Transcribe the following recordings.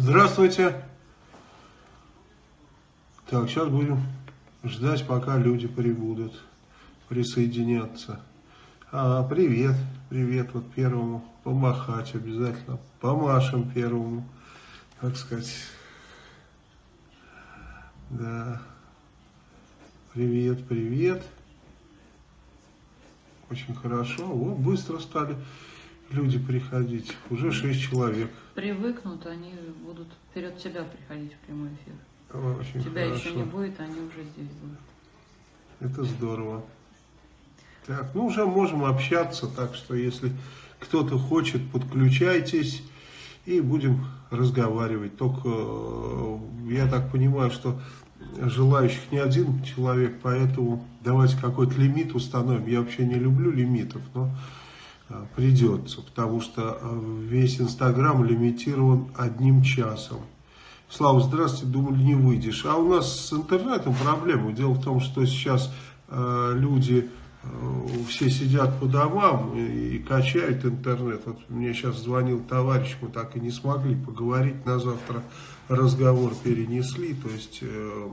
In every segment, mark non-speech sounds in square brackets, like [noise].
Здравствуйте. Так, сейчас будем ждать, пока люди прибудут, присоединятся. А, привет, привет, вот первому помахать обязательно, помашем первому, так сказать. Да, привет, привет. Очень хорошо, вот быстро стали люди приходить, уже шесть человек. Привыкнут, они будут вперед тебя приходить в прямой эфир. Очень тебя хорошо. еще не будет, они уже здесь будут. Это здорово. Так, ну уже можем общаться, так что если кто-то хочет, подключайтесь и будем разговаривать. Только э, я так понимаю, что желающих не один человек, поэтому давайте какой-то лимит установим. Я вообще не люблю лимитов, но придется, потому что э, весь Инстаграм лимитирован одним часом. Слава, здравствуйте, думали не выйдешь. А у нас с интернетом проблема. Дело в том, что сейчас э, люди э, все сидят по домам и, и качают интернет. Вот мне сейчас звонил товарищ, мы так и не смогли поговорить на завтра. Разговор перенесли, то есть э,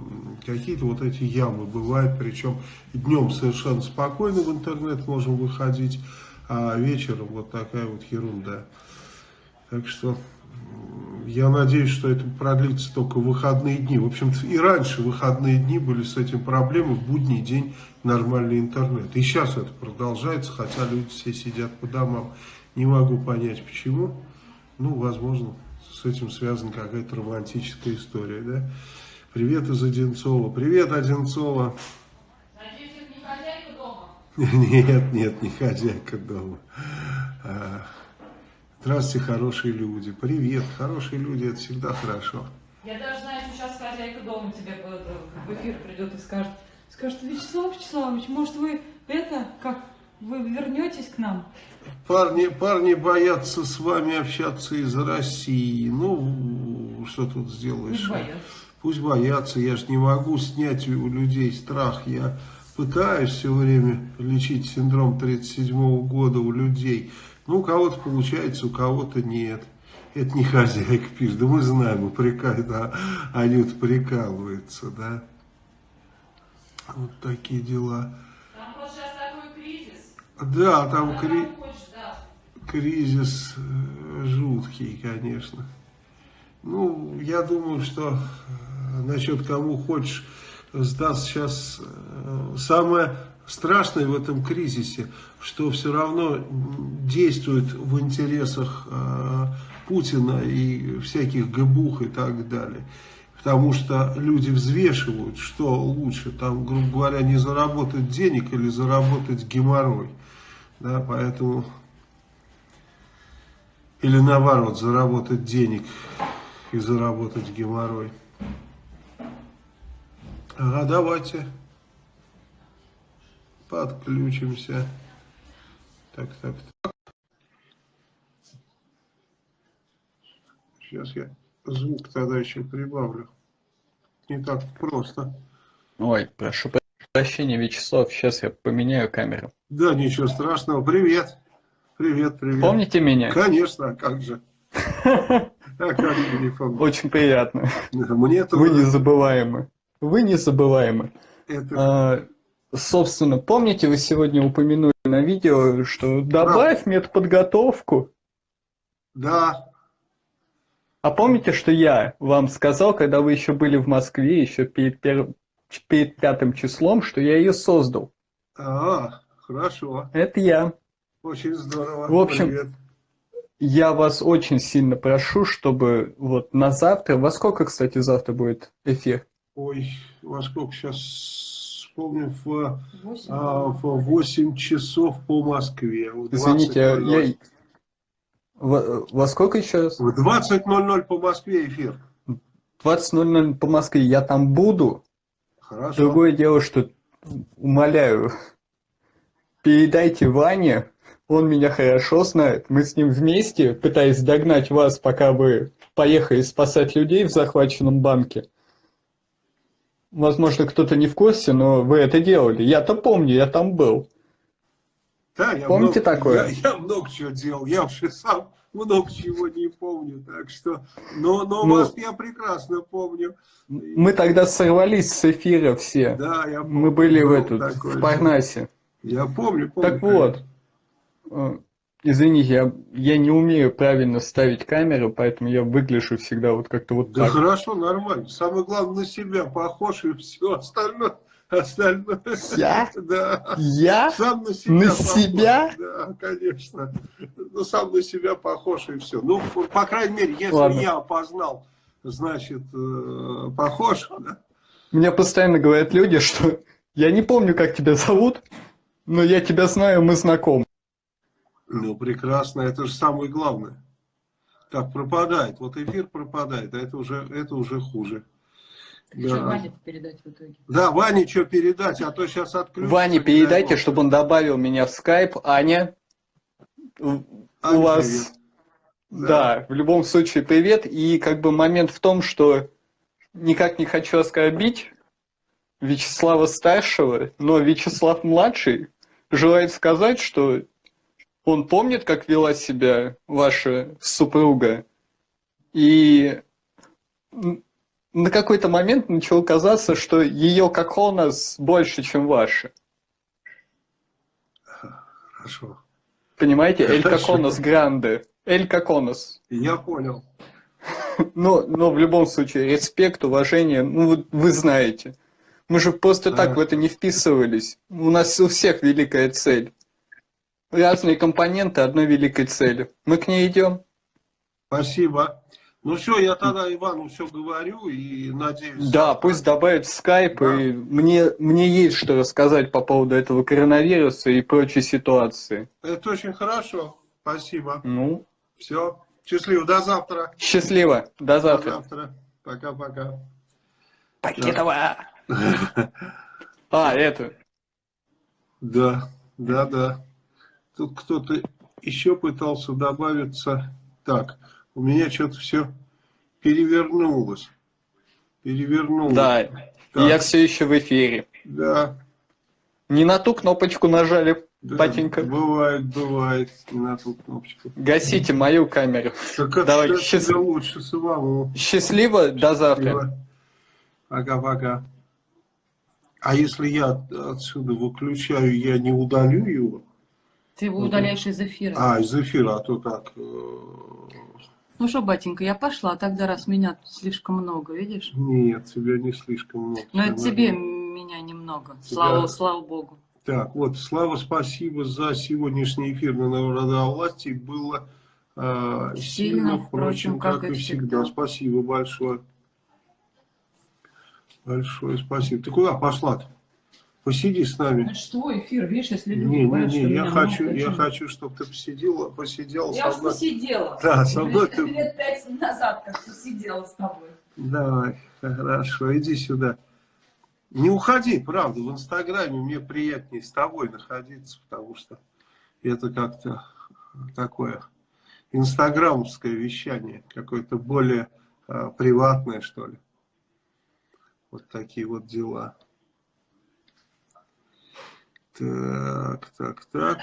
какие-то вот эти ямы бывают, причем днем совершенно спокойно в интернет можем выходить, а вечером вот такая вот ерунда. Так что я надеюсь, что это продлится только выходные дни. В общем-то, и раньше выходные дни были с этим проблемы, в будний день нормальный интернет. И сейчас это продолжается, хотя люди все сидят по домам. Не могу понять, почему. Ну, возможно, с этим связана какая-то романтическая история, да? Привет из Одинцова. Привет, Одинцова. Надеюсь, это не хозяйка дома? Нет, нет, не хозяйка дома. А, Здравствуйте, хорошие люди. Привет, хорошие люди, это всегда хорошо. Я даже знаю, что сейчас хозяйка дома тебе в эфир придет и скажет, скажет, Вячеслав Вячеславович, может вы это, как, вы вернетесь к нам? Парни, парни боятся с вами общаться из России. Ну, что тут сделаешь? Пусть боятся. Пусть боятся. Я же не могу снять у людей страх. Я пытаюсь все время лечить синдром 37 года у людей. Ну, у кого-то получается, у кого-то нет. Это не хозяйка пишет. Да мы знаем, упрекают, да, они вот прикалываются, да. Вот такие дела. Там просто сейчас такой кризис. Да, там кри... кризис э, жуткий, конечно. Ну, я думаю, что э, насчет кому хочешь сдаст сейчас э, самое страшное в этом кризисе, что все равно действует в интересах э, Путина и всяких ГБУХ и так далее. Потому что люди взвешивают, что лучше, там, грубо говоря, не заработать денег или заработать геморрой. Да, поэтому, или наоборот, заработать денег и заработать геморрой. Ага, давайте подключимся. Так, так, так. Сейчас я звук тогда еще прибавлю. Не так просто. Ой, прошу прощения, Вячеслав, сейчас я поменяю камеру. Да, ничего страшного. Привет. Привет, привет. Помните меня? Конечно, а как же. [laughs] А как же не помню. Очень приятно. Мне это... Вы незабываемы. Вы незабываемы. это... А, собственно, помните, вы сегодня упомянули на видео, что добавь медподготовку. Да. А помните, что я вам сказал, когда вы еще были в Москве, еще перед, пер... перед пятым числом, что я ее создал? А, хорошо. Это я. Очень здорово. В общем, Привет. Я вас очень сильно прошу, чтобы вот на завтра, во сколько, кстати, завтра будет эфир? Ой, во сколько сейчас вспомню, в, 8. а, в 8 часов по Москве. Извините, а 20:00. я... Во, во сколько еще раз? В 20.00 по Москве эфир. 20.00 по Москве. Я там буду. Хорошо. Другое дело, что, умоляю, передайте Ване, он меня хорошо знает. Мы с ним вместе, пытаясь догнать вас, пока вы поехали спасать людей в захваченном банке. Возможно, кто-то не в курсе, но вы это делали. Я-то помню, я там был. Да, я Помните много, такое? Я, я много чего делал. Я вообще сам много чего не помню, так что, но, но Ну, вас я прекрасно помню. Мы тогда сорвались с эфира все. Да, я помню. Мы были в такой в Парнасе. Я помню, помню. Так вот, извините, я, я не умею правильно ставить камеру, поэтому я выгляжу всегда вот как-то вот Да так. хорошо, нормально. Самое главное, на себя похож и все остальное. Остальное. Я? Да. Я? Сам на себя На похож. себя? Да, конечно. Ну, сам на себя похож и все. Ну, по крайней мере, если Ладно. я опознал, значит, э, похож. да. Мне постоянно говорят люди, что я не помню, как тебя зовут, но я тебя знаю, мы знакомы. Ну, прекрасно, это же самое главное. Так, пропадает. Вот эфир пропадает, а это уже, это уже хуже. Так Да. что Ване передать в итоге? Да, Ване что передать, а то сейчас отключится. Ване не дай передайте, бог. чтобы он добавил меня в скайп. Аня, у Аня, у вас... привет. Да, в любом случае привет. И как бы момент в том, что никак не хочу оскорбить Вячеслава старшего, но Вячеслав младший желает сказать, что он помнит, как вела себя ваша супруга. И на какой-то момент начало казаться, что ее коконос больше, чем ваша. Хорошо. Понимаете? Эль коконос гранде. Эль коконос. Я понял. Но, но в любом случае, респект, уважение, ну вот вы знаете. Мы же просто так Да. в это не вписывались. У нас у всех великая цель. Разные компоненты одной великой цели. Мы к ней идем. Спасибо. Ну все, я тогда Ивану все говорю и надеюсь. Да, пусть добавят скайп, Да. и мне, мне есть что рассказать по поводу этого коронавируса и прочей ситуации. Это очень хорошо. Спасибо. Ну, Все. Счастливо. До завтра. счастливо. До До завтра. завтра. Пока-пока. Покедова. А, это. Да, да, да. Тут кто-то еще пытался добавиться. Так, у меня что-то все перевернулось. Перевернулось. Да, Так. я все еще в эфире. Да. Не на ту кнопочку нажали, да, батенька. Бывает, бывает. Не на ту кнопочку. Гасите мою камеру. Так это Давай, счаст- лучше самому. Счастливо, до завтра. Пока-пока. А если я отсюда выключаю, я не удалю его? Ты его Ну, удаляешь из эфира. А, из эфира, а то так. э, Ну что, батенька, я пошла, тогда раз меня слишком много, видишь? Нет, тебя не слишком много. Но это Всё тебе меня немного. Слава, Да. слава богу. Так, вот, Слава, спасибо за сегодняшний эфир на Народовластии. Было э, сильно, Сильно, впрочем, как, и всегда. всегда. Спасибо большое. Большое спасибо. Ты куда пошла-то? Посиди с нами. Ну что, эфир, видишь, если люди Не, не, не, я хочу, я хочу, чтобы ты посидела, посидела Я уж посидела. Да, со мной ты- [laughs] Лет пять назад как посидела с тобой. Давай, хорошо, иди сюда. Не уходи, правда, в Инстаграме мне приятнее с тобой находиться, потому что это как-то такое инстаграмовское вещание, какое-то более а, приватное, что ли. Вот такие вот дела. Так, так, так.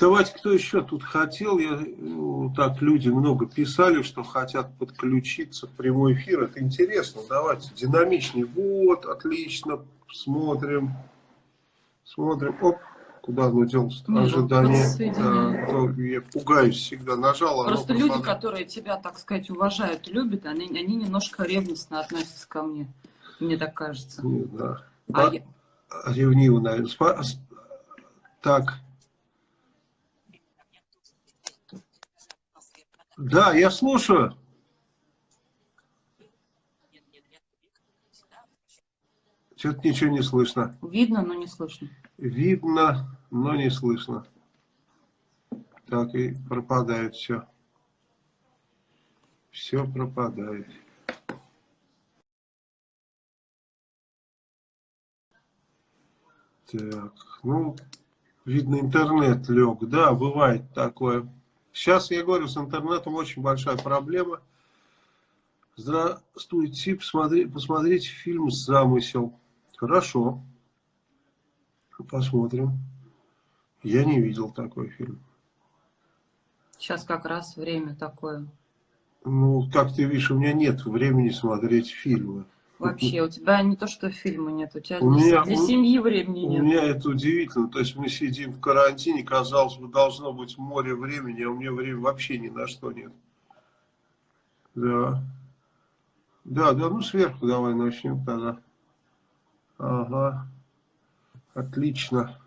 Давайте, кто еще тут хотел, я, ну, так люди много писали, что хотят подключиться в прямой эфир, это интересно, давайте, динамичнее, вот, отлично, смотрим, смотрим, оп, куда оно делось Ну, ожидание, да, я пугаюсь всегда, нажал, Просто люди, которые тебя, так сказать, уважают любят, они, они немножко ревностно относятся ко мне. Мне так кажется. Не знаю. А Ба- я- Ревниво, наверное. Спа- Так. Да, я слушаю. Что-то ничего не слышно. Видно, но не слышно. Видно, но не слышно. Так и пропадает все. Все пропадает. Так, ну, видно, интернет лег. Да, бывает такое. Сейчас, я говорю, с интернетом очень большая проблема. Здравствуйте, посмотри, посмотрите фильм «Замысел». Хорошо. Посмотрим. Я не видел такой фильм. Сейчас как раз время такое. Ну, как ты видишь, у меня нет времени смотреть фильмы. Вообще, [laughs] у тебя не то, что фильма нет, у тебя У для, меня- для у- семьи времени У нет. меня это удивительно. То есть мы сидим в карантине, казалось бы, должно быть море времени, а у меня времени вообще ни на что нет. Да. Да, да, ну сверху давай начнем тогда. Ага. Отлично.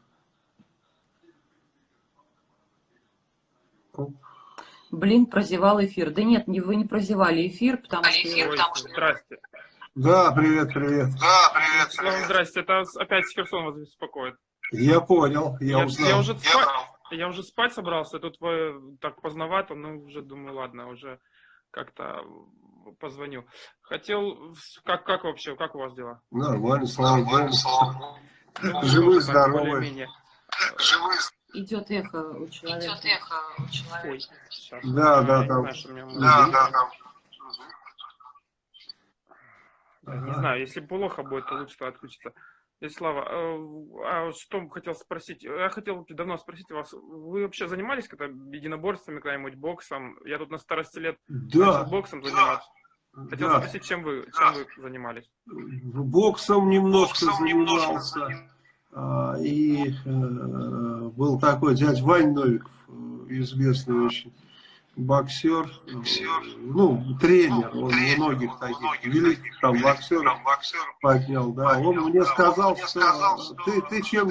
Оп. Блин, прозевал эфир. Да нет, не, вы не прозевали эфир, потому что... Ой, здрасте. Да, привет, привет. Да, привет, Слава, здрасте. Это опять Херсон вас беспокоит. Я понял, я, Я, узнал. я уже спать, я уже спать собрался, тут вы так поздновато, ну уже думаю, ладно, уже как-то позвоню. Хотел, как, как вообще, как у вас дела? Нормально, слава богу. Ну, Живы, тоже так, здоровы. более-менее. Идет эхо у человека. Ой, сейчас. Да, да, Я там. у Да, да, да. Да, Не знаю, если плохо будет, то лучше отключиться. Слава, а что хотел спросить? Я хотел давно спросить вас, вы вообще занимались когда единоборствами, когда-нибудь боксом? Я тут на старости лет Да, начал боксом заниматься. Хотел да. спросить, чем вы, чем вы занимались? Боксом немножко занимался. А, И э, был такой дядь Вань Новиков, э, известный очень боксер, э, ну, тренер, он многих таких великих там боксеров поднял, да, он мне сказал, что ты, ты чем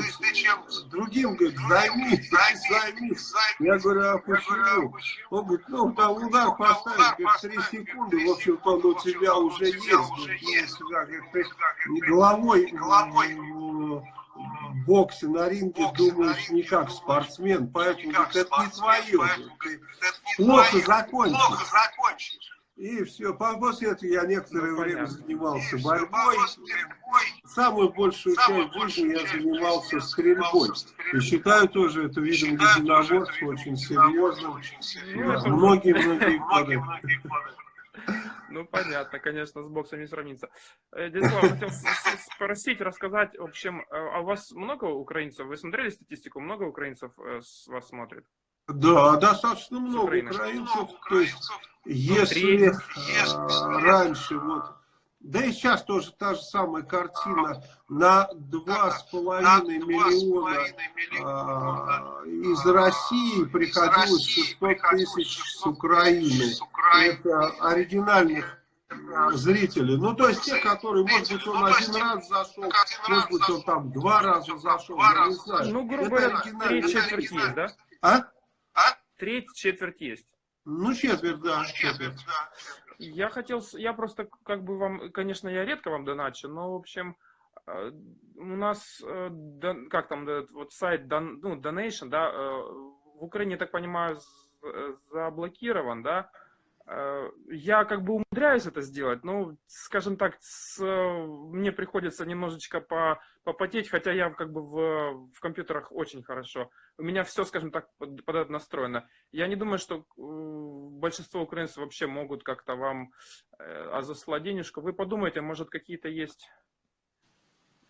другим, говорит, займись, займись. Я говорю, а почему? Он говорит, ну, там удар поставить, говорит, три секунды, в общем-то, он у тебя уже есть, говорит, ну, у тебя, говорит, ты головой, головой. в боксе на ринге думаешь не как спортсмен, поэтому говорит, это не твое, говорит, ты плохо закончишь. И все, после этого я некоторое Ну, время понятно. занимался борьбой. Самую большую часть жизни я занимался стрельбой. И считаю тоже это видом единоборства очень серьезным. Многие-многие годы. Ну, понятно, конечно, с боксом не сравнится. Э, Дядя Слава, хотел спросить, рассказать, в общем, э, а у вас много украинцев? Вы смотрели статистику? Много украинцев э, с вас смотрит? Да, достаточно много украинцев. То есть, если раньше вот, да и сейчас тоже та же самая картина, на два с половиной миллиона а, из России приходилось 600 тысяч с Украины. Это оригинальных м, зрителей. Ну, то есть те, которые, может быть, он один раз зашел, может быть, он там два раза зашел, я не знаю. Ну, грубо говоря, треть четверть есть, да? А? Треть четверть есть. Ну, четверть, да, четверть. Я хотел, я просто как бы вам, конечно, я редко вам доначу, но в общем э, у нас э, как там вот сайт ну, Donation, да, э, в Украине, так понимаю, заблокирован, да. Э, Я как бы умудряюсь это сделать, но, скажем так, с, мне приходится немножечко по, попотеть, хотя я как бы в, в компьютерах очень хорошо. У меня все, скажем так, под, под это настроено. Я не думаю, что э, большинство украинцев вообще могут как-то вам э, а заслать денежку. Вы подумайте, может какие-то есть...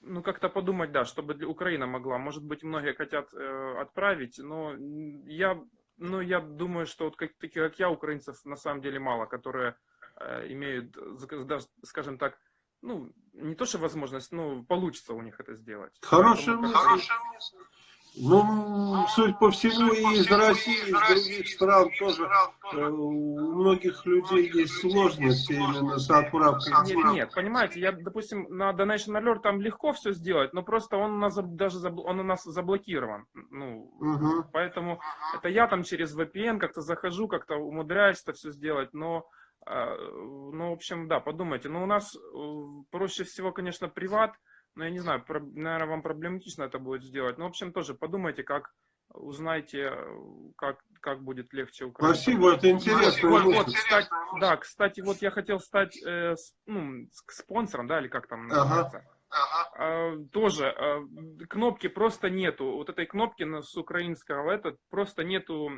Ну, как-то подумать, да, чтобы Украина могла. Может быть, многие хотят э, отправить, но я, ну, я думаю, что вот как, таких, как я, украинцев на самом деле мало, которые э, имеют, скажем так, ну, не то, что возможность, но получится у них это сделать. Хорошая мысль. Ну, судя по всему, и из России, и из других стран тоже э, у многих людей есть сложности именно с отправкой Нет, нет, понимаете, я, допустим, на Donation Alert там легко все сделать, но просто он у нас даже он у нас заблокирован. Ну, Мгм. поэтому это я там через VPN как-то захожу, как-то умудряюсь это все сделать, но, э, ну, в общем, да, подумайте. Но у нас э, проще всего, конечно, приват, но я не знаю, наверное, вам проблематично это будет сделать. Но, в общем, тоже подумайте, как узнайте, э, как, как будет легче украинцам. Спасибо, это интересно. Вот, вот, кстати, да, кстати, вот я хотел стать э, с- ну, спонсором, да, или как там Ага. называется. А, тоже а, кнопки просто нету. Вот этой кнопки с украинского этот просто нету.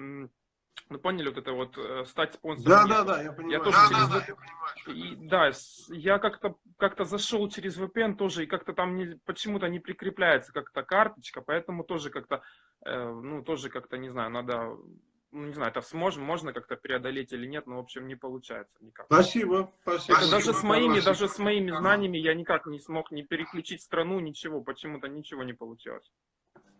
Ну поняли, вот это вот э, стать спонсором. Да, да, да, я понимаю. тоже Да, через да, VPN И, да, я как-то как-то зашел через VPN тоже, и как-то там не, почему-то не прикрепляется как-то карточка, поэтому тоже как-то э, ну, тоже как-то, не знаю, надо, ну, не знаю, это сможем, можно как-то преодолеть или нет, но, в общем, не получается никак. Спасибо, спасибо. Это даже с моими, Спасибо. даже с моими знаниями я никак не смог не переключить страну, ничего, почему-то ничего не получилось.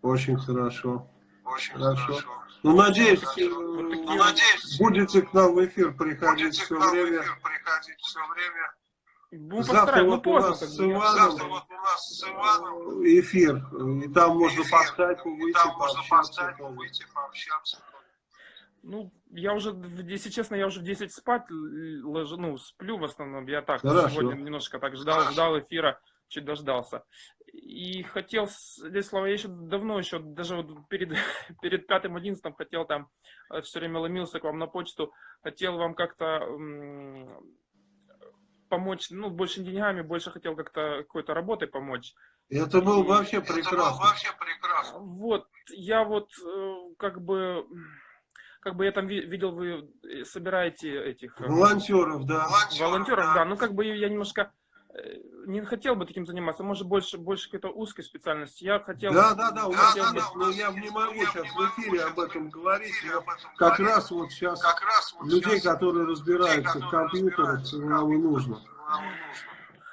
Очень хорошо. Очень хорошо. Ну, надеюсь, Вот э, такие ну, вот- надеюсь, будете к нам в эфир приходить все время. Ну, Завтра постараемся, ну, вот у поздно, нас как с бы, я- Иваном эфир, и там можно по скайпу выйти, пообщаться. Ну, я уже, если честно, я уже в 10 спать ложу, ну, сплю в основном. Я так Хорошо. сегодня немножко так ждал, ждал эфира, чуть дождался. И хотел, здесь слова, я еще давно, еще даже вот перед, [laughs] перед пятым одиннадцатым хотел там, все время ломился к вам на почту, хотел вам как-то помочь, ну, больше деньгами, больше хотел как-то какой-то работой помочь. Это было бы вообще прекрасно. Вот, я вот э, как бы, как бы я там ви- видел, вы э, собираете этих э, Волонтеров, да. волонтеров, да, ну как бы я немножко э, не хотел бы таким заниматься, может больше, больше какой-то узкой специальности. Я хотел... Да, да, да, нас хотел бы- есть, но я не могу сейчас в эфире об этом говорить, но как раз вот сейчас людей, которые разбираются в компьютерах, нам и нужно.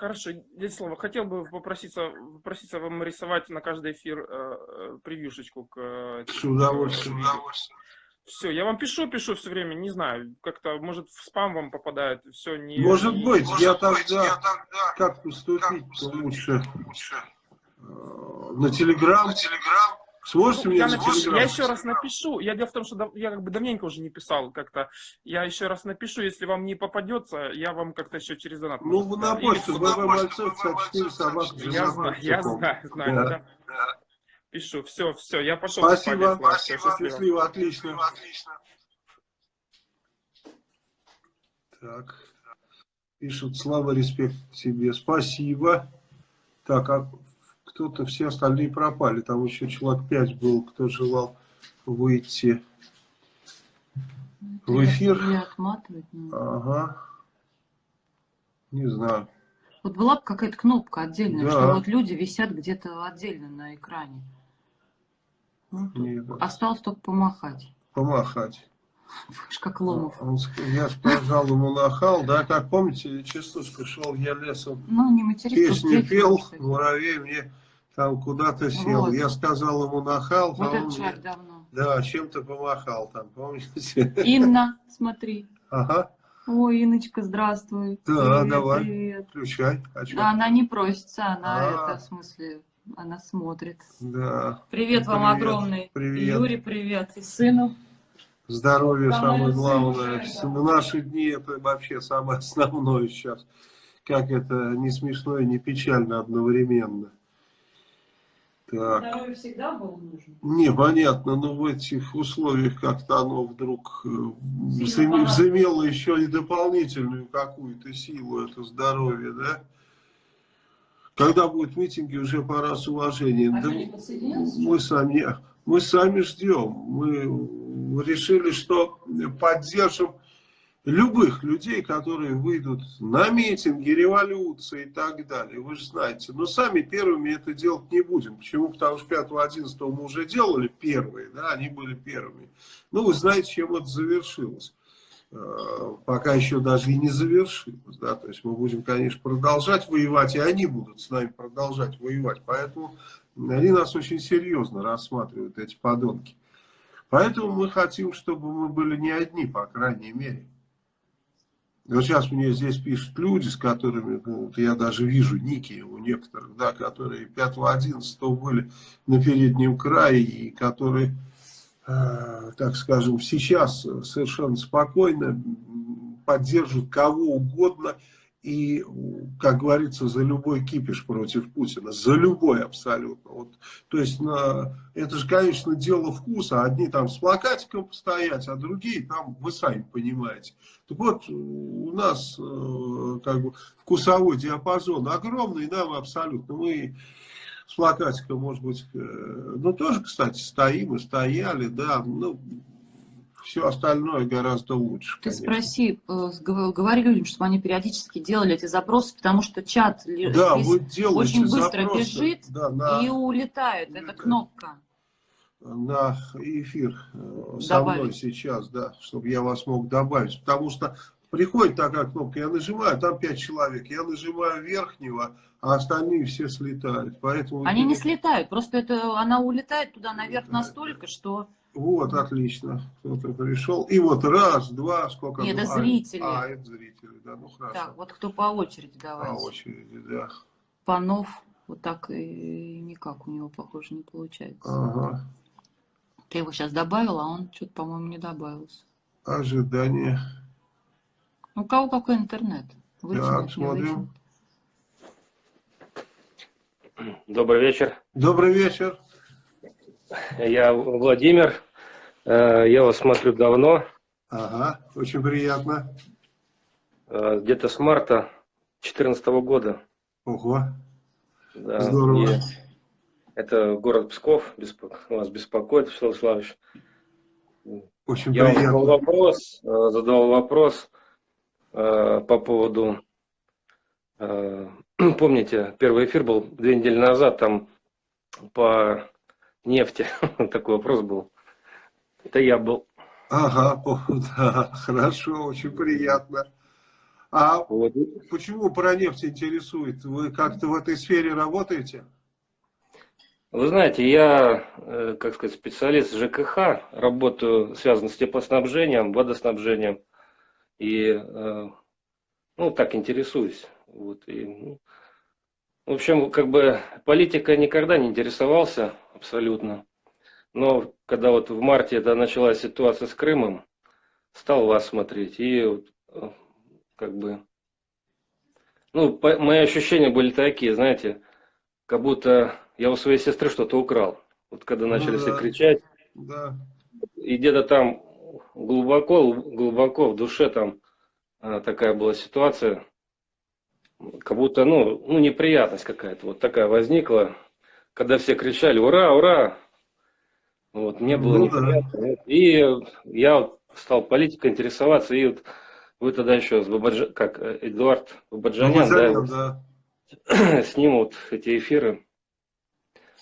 Хорошо, здесь слово. Хотел бы попроситься, попроситься вам рисовать на каждый эфир э, э, превьюшечку к... э, С удовольствием. Все, я вам пишу, пишу все время, не знаю, как-то, может, в спам вам попадает, все не... Может не- быть, я тогда, как поступить лучше? Э, На Телеграм? Сможете Ну, мне я, на напишу, Телеграм? я еще раз напишу. Я дело в том, что дав- я как бы давненько уже не писал как-то. Я еще раз напишу, если вам не попадется, я вам как-то еще через донат. Ну, на почту, ВВ Мальцов, 54 собака. Я знаю, я знаю, знаю, Да. да. Пишу, все, все, я пошел Спасибо, спать, Слав, всё, счастливо. счастливо, отлично. Так, пишут, Слава, респект тебе, спасибо. Так, а кто-то, все остальные пропали, там еще человек пять был, кто желал выйти в эфир. Или отматывать надо. Ага, не знаю. Вот была бы какая-то кнопка отдельная, Да. что вот люди висят где-то отдельно на экране. Ну, Нет, Осталось только помахать. помахать. Видишь, как Ломов. Он ск- Я сказал ему нахал, да, как помните, частушка шел я лесом, Ну, не тут пел, кстати. муравей мне там куда-то сел. Вот. Я сказал ему нахал, Вот а он мне, давно. да, чем-то помахал там, помните? Инна, [laughs] смотри. Ага, Ой, Иночка, здравствуй. Да, привет, давай. Привет. включай. А чё? А Она не просится, она А. это, в смысле, она смотрит. Да, Привет вам Привет, огромный. привет. Юре, привет. И сыну. здоровье Самое самое главное. да. В наши дни это вообще самое основное сейчас. Как это не смешно и не печально одновременно. Так. Здоровье всегда было нужно. Непонятно, но в этих условиях как-то оно вдруг э, понадобилось. взымело еще и дополнительную какую-то силу, это здоровье, да? Когда будут митинги, уже пора с уважением. А Да мы сами, мы сами ждем. Мы решили, что поддержим любых людей, которые выйдут на митинги, революции и так далее. Вы же знаете. Но сами первыми это делать не будем. Почему? Потому что 5-11 мы уже делали первые, да, они были первыми. Ну, вы знаете, чем это завершилось. Э, Пока еще даже и не завершилось. Да? То есть мы будем, конечно, продолжать воевать, и они будут с нами продолжать воевать. Поэтому они нас очень серьезно рассматривают, эти подонки. Поэтому мы хотим, чтобы мы были не одни, по крайней мере. Вот сейчас мне здесь пишут люди, с которыми, ну, вот я даже вижу ники у некоторых, да, которые 5-11 были на переднем крае, и которые, так скажем, сейчас совершенно спокойно м, поддержат кого угодно, и, как говорится, за любой кипиш против Путина, за любой абсолютно. Вот, то есть, на, это же, конечно, дело вкуса. Одни там с плакатиком постоять, а другие там, вы сами понимаете. Так вот, у нас э, как бы вкусовой диапазон огромный, нам абсолютно. Мы с плакатиком, может быть, э, ну тоже, кстати, стоим и стояли, да, ну, все остальное гораздо лучше. Ты конечно. спроси, э, говори людям, чтобы они периодически делали эти запросы, потому что чат Да, вы делаете очень быстро запросы, бежит да, на- и улетает. Улетает. кнопка. на эфир э, со Добавить. мной сейчас, да, чтобы я вас мог добавить. Потому что приходит такая кнопка, я нажимаю, там 5 человек, я нажимаю верхнего, а остальные все слетают. Поэтому Они не слетают, просто это она улетает туда наверх Да. настолько, что... Вот, отлично. Кто-то пришел. И вот раз, два, сколько? Нет, Ну, это а, зрители. А, это зрители, да, ну хорошо. Так, вот кто по очереди По давайте. очереди, да. Панов, вот так и никак у него, похоже, не получается. Ага. Ты его сейчас добавила, а он что-то, по-моему, не добавился. Ожидание. У кого какой интернет? Вытянуть, Так, смотрим. вытянуть. Добрый вечер. Добрый вечер. Я Владимир. Э, Я вас смотрю давно, Ага, очень приятно. э, где-то с марта 2014 года. Ого, Да, здорово. и Это город Псков, беспо- вас беспокоит, Вячеслав Славович. Очень Я приятно. вопрос, э, задал вопрос по поводу, э, [clears throat] помните, первый эфир был две недели назад, там по нефти [laughs] такой вопрос был. Это я был. Ага, [laughs] да, хорошо, очень приятно. А Вот. почему про нефть интересует? Вы как-то в этой сфере работаете? Вы знаете, я, э, как сказать, специалист ЖКХ, работаю, связан с теплоснабжением, водоснабжением. И, э, ну, так интересуюсь. Вот, и, ну, в общем, как бы политика никогда не интересовался абсолютно. Но когда вот в марте это началась ситуация с Крымом, стал вас смотреть. И вот, э, как бы, ну, по- мои ощущения были такие, знаете, как будто я у своей сестры что-то украл. Вот когда Ну начали все да. кричать, Да. и где-то там глубоко, глубоко в душе там а, такая была ситуация, как будто, ну, ну неприятность какая-то вот такая возникла, когда все кричали «Ура, ура!» Вот, мне было Ну да. неприятно. И я вот стал политикой интересоваться, и вот вы тогда еще с Бабаджа, как э, Эдуард Бабаджанян, да, Бабаджанян, вот да. [clears throat] с ним вот эти эфиры.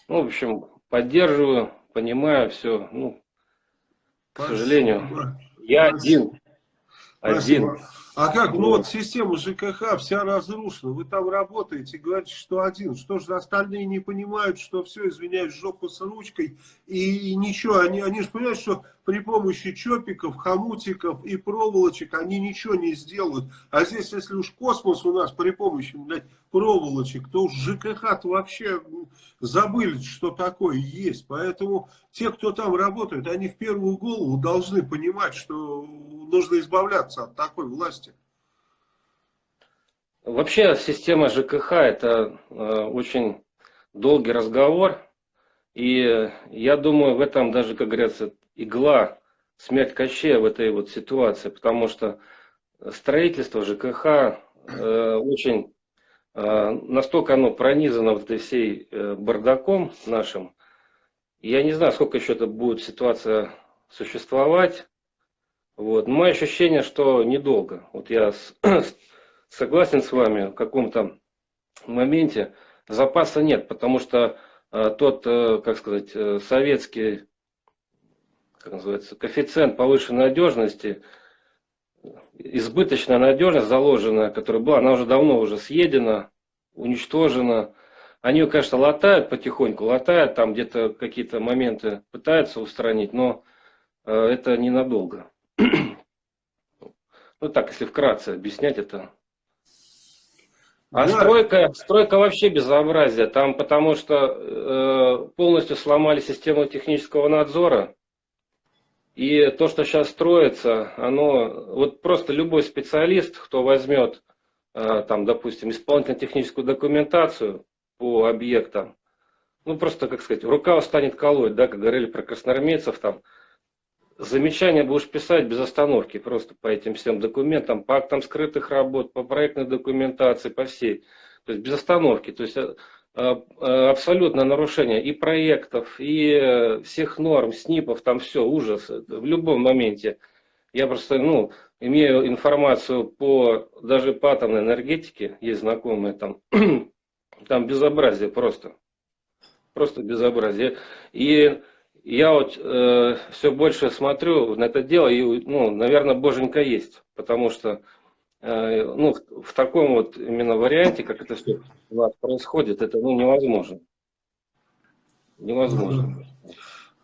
Ну, в общем, поддерживаю, понимаю все. Ну, к сожалению, я один. Один. Спасибо. А как, ну вот система ЖКХ вся разрушена, вы там работаете, говорите, что один, что же остальные не понимают, что все, извиняюсь, жопа с ручкой, и, ничего, они, они же понимают, что при помощи чопиков, хомутиков и проволочек они ничего не сделают, а здесь, если уж космос у нас при помощи, блядь, проволочек, то уж ЖКХ-то вообще м, забыли, что такое есть, поэтому те, кто там работают, они в первую голову должны понимать, что нужно избавляться от такой власти. Вообще система ЖКХ это э, очень долгий разговор. И я думаю, в этом даже, как говорится, игла, смерть Кощея в этой вот ситуации. Потому что строительство ЖКХ э, очень э, настолько оно пронизано вот этой всей э, бардаком нашим. Я не знаю, сколько еще это будет ситуация существовать. Вот. Но мое ощущение, что недолго. Вот я [clears throat] с- согласен с вами в каком-то моменте. Запаса нет, потому что э, тот, э, как сказать, э, советский, как называется, коэффициент повышенной надежности, избыточная надежность заложенная, которая была, она уже давно уже съедена, уничтожена. Они ее, конечно, латают потихоньку, латают, там где-то какие-то моменты пытаются устранить, но э, это ненадолго. Ну так, если вкратце объяснять это. А Да. стройка, стройка вообще безобразие. Там потому что э, полностью сломали систему технического надзора. И то, что сейчас строится, оно вот просто любой специалист, кто возьмет э, там, допустим, исполнительно-техническую документацию по объектам, ну просто, как сказать, рука устанет колоть, да, как говорили про красноармейцев там, замечания будешь писать без остановки просто по этим всем документам, по актам скрытых работ, по проектной документации, по всей. То есть без остановки. То есть э, абсолютное нарушение и проектов, и э, всех норм, СНИПов, там все, ужас. В любом моменте. Я просто, ну, имею информацию по, даже по атомной энергетике, есть знакомые там, [clears throat] там безобразие просто. Просто безобразие. И я вот э, все больше смотрю на это дело, и, ну, наверное, боженька есть, потому что э, ну, в, в таком вот именно варианте, как это все у нас происходит, это ну, невозможно. Невозможно.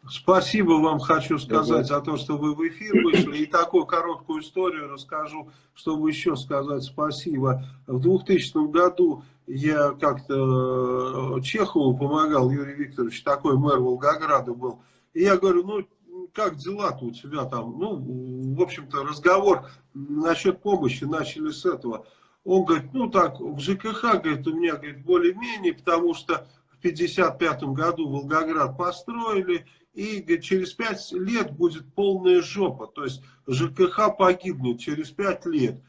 Спасибо вам хочу сказать за то, что вы в эфир вышли. И такую короткую историю расскажу, чтобы еще сказать спасибо. В 2000 году я как-то э, Чехову помогал, Юрий Викторович, такой мэр Волгограда был. И я говорю, ну, как дела-то у тебя там? Ну, в общем-то, разговор насчет помощи начали с этого. Он говорит, ну так, в ЖКХ, говорит, у меня, говорит, более-менее, потому что в 55 году Волгоград построили, и говорит, через 5 лет будет полная жопа. То есть ЖКХ погибнет через 5 лет.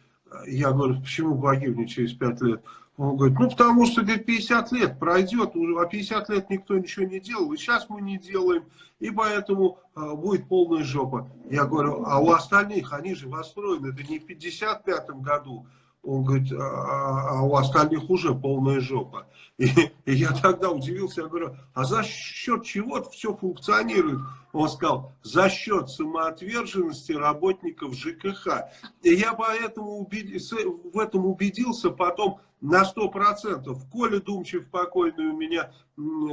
Я говорю, почему погибнет через 5 лет? Он говорит, ну потому что говорит, 50 лет пройдет, а 50 лет никто ничего не делал, и сейчас мы не делаем, и поэтому э, будет полная жопа. Я говорю, а у остальных, они же построены, это не в 55 году, он говорит, а, а, а у остальных уже полная жопа. И, и я тогда удивился, я говорю, а за счет чего все функционирует? Он сказал, за счет самоотверженности работников ЖКХ. И я поэтому убед... в этом убедился потом на сто процентов. Коля Думчев, покойный у меня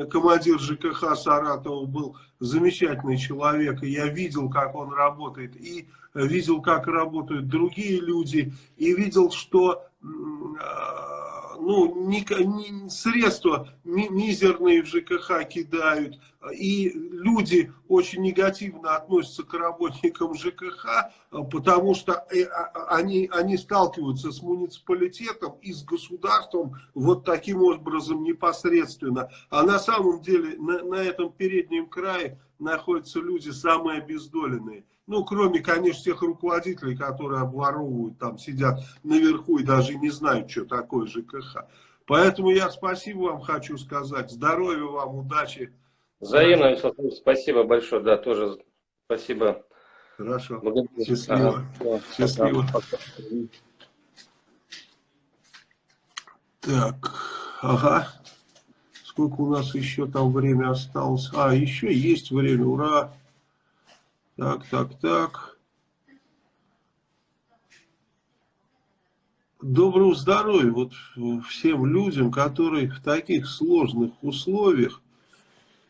командир ЖКХ Саратова, был замечательный человек, и я видел, как он работает, и видел, как работают другие люди, и видел, что а, ну, ни, ни, средства ми, мизерные в ЖКХ кидают, и люди очень негативно относятся к работникам ЖКХ, потому что э, а, а, они, они сталкиваются с муниципалитетом и с государством вот таким образом непосредственно. А на самом деле на, на этом переднем крае находятся люди самые обездоленные. Ну, кроме, конечно, тех руководителей, которые обворовывают, там сидят наверху и даже не знают, что такое ЖКХ. Поэтому я спасибо вам хочу сказать. Здоровья вам, удачи. Взаимно, Вячеслав спасибо большое. Да, тоже спасибо. Хорошо. Благодарю. Счастливо. Ага. Счастливо. Так, ага. Сколько у нас еще там время осталось? А, еще есть время, ура! Так, так, так. Доброго здоровья вот всем людям, которые в таких сложных условиях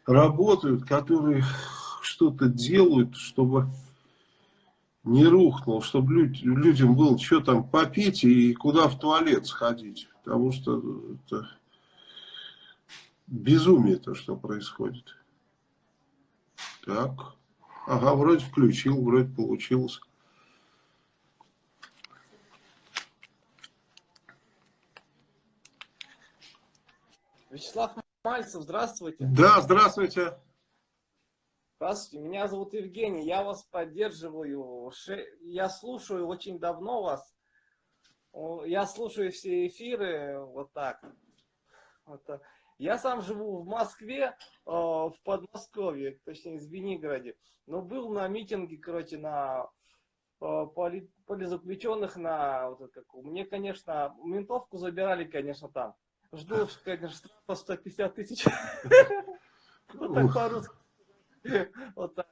работают, которые что-то делают, чтобы не рухнул, чтобы люд, людям было что там попить и куда в туалет сходить. Потому что это безумие то, что происходит. Так. Ага, вроде включил, вроде получилось. Вячеслав Мальцев, здравствуйте. Да, здравствуйте. Здравствуйте, меня зовут Евгений, я вас поддерживаю, я слушаю очень давно вас, я слушаю все эфиры, вот так. Вот. Я сам живу в Москве, э, в Подмосковье, точнее, в Звенигороде. Но был на митинге, короче, на э, поли, политзаключенных на вот это, как, мне, конечно, ментовку забирали, конечно, там. Жду, конечно, штрафа 150 тысяч. [laughs] Вот так по-русски. Вот так.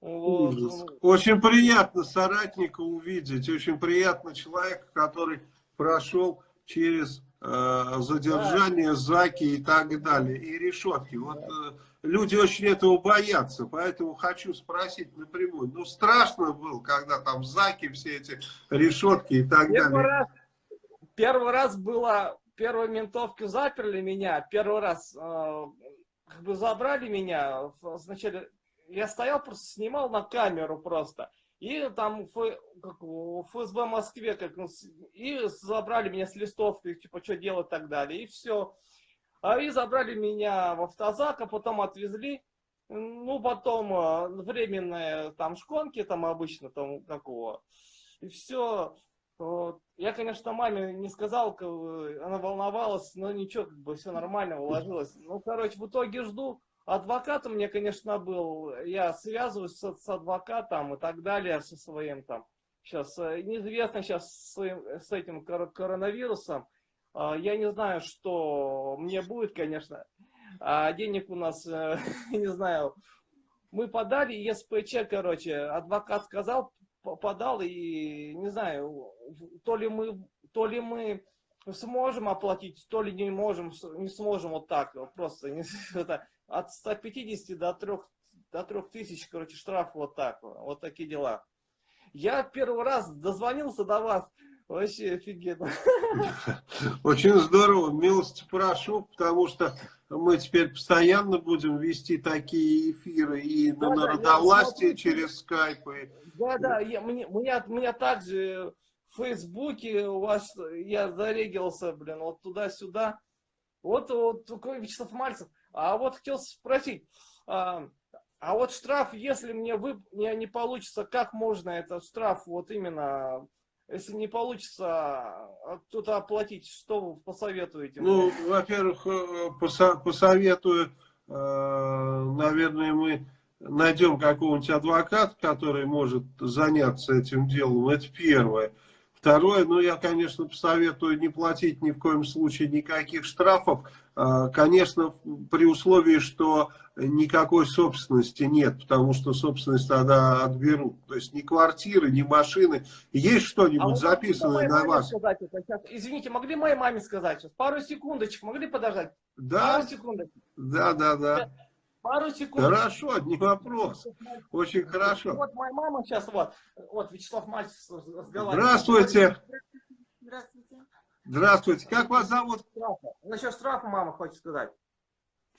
Вот. Очень приятно соратника увидеть, очень приятно человека, который прошел через задержание, заки и так далее, и решетки. Вот э, люди очень этого боятся, поэтому хочу спросить напрямую. Ну, страшно было, когда там заки, все эти решетки и так первый далее. Раз, первый раз было, первой ментовки заперли меня, первый раз э, как бы забрали меня, сначала я стоял, просто снимал на камеру просто. И там Ф, как, ФСБ Москве, как, ну, и забрали меня с листовкой, типа, что делать и так далее. И все. А и забрали меня в автозак, а потом отвезли. Ну, потом а, временные там шконки, там обычно, там какого. И все. Вот. Я, конечно, маме не сказал, она волновалась, но ничего, как бы все нормально [laughs] уложилось. Ну, короче, в итоге жду. Адвокат у меня, конечно, был, я связываюсь с, с адвокатом и так далее, со своим там, сейчас, э, неизвестно сейчас с, с этим коронавирусом, а, я не знаю, что мне будет, конечно, а денег у нас, э, [laughs] не знаю, мы подали ЕСПЧ, короче, адвокат сказал, по- подал, и не знаю, то ли мы, то ли мы сможем оплатить, то ли не можем, не сможем вот так, просто не- [laughs] это, от 150 до 3, до 3000, короче, штраф вот так, вот, такие дела. Я первый раз дозвонился до вас, вообще офигенно. [laughs] Очень здорово, милости прошу, потому что мы теперь постоянно будем вести такие эфиры и на Да, да, я народовластие через скайп. И... Да, да, я, мне, меня, меня также в Фейсбуке у вас, я зарегился, блин, вот туда-сюда. Вот, вот такой Вячеслав Мальцев. А вот хотел спросить, а, а вот штраф, если мне вы, не, не получится, как можно этот штраф вот именно, если не получится а, кто-то оплатить, что вы посоветуете? Ну, мне? во-первых, э, посоветую, э, наверное, мы найдем какого-нибудь адвоката, который может заняться этим делом. Это первое. Второе, ну, я, конечно, посоветую не платить ни в коем случае никаких штрафов. Э, Конечно, при условии, что никакой собственности нет, потому что собственность тогда отберут. То есть ни квартиры, ни машины. Есть А что-нибудь вот записанное на вас? сказать сейчас? Извините, могли моей маме сказать сейчас? Пару секундочек, могли подождать? Да, Пару секундочек. да, да, да. Пару секунд. Хорошо, не вопрос. Очень хорошо. Вот моя мама сейчас вот, вот Вячеслав Мальцев разговаривает. Здравствуйте. Здравствуйте. Здравствуйте. Как вас зовут? Штрафа. Насчет штрафа мама хочет сказать.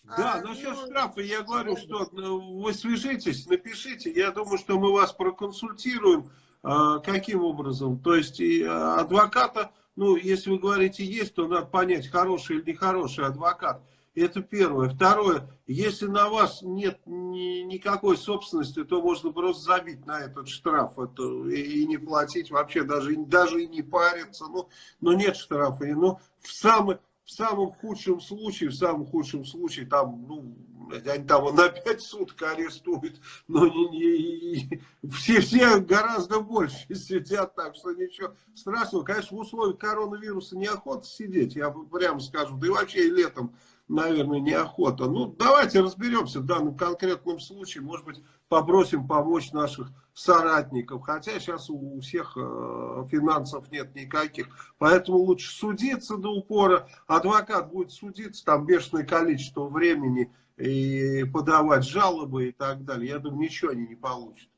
Да, А, насчет ну, штрафа я говорю, что ну, вы свяжитесь, напишите. Я думаю, что мы вас проконсультируем. а, Каким образом? То есть и, а, адвоката, ну, если вы говорите есть, то надо понять, хороший или нехороший адвокат. Это первое. Второе, если на вас нет ни- никакой собственности, то можно просто забить на этот штраф это, и, и не платить вообще, даже, даже и не париться. Ну, но нет штрафа. И, Ну, в, самый, в самом худшем случае, в самом худшем случае, там, ну, они там на 5 суток арестуют, но не, не- все, все гораздо больше [laughs] сидят, так что ничего страшного. Конечно, в условиях коронавируса неохота сидеть, я прямо скажу, да и вообще и летом наверное, неохота. Ну, давайте разберемся в данном конкретном случае. Может быть, попросим помочь наших соратников. Хотя сейчас у всех э, финансов нет никаких. Поэтому лучше судиться до упора. Адвокат будет судиться там бешеное количество времени и подавать жалобы и так далее. Я думаю, ничего они не получат.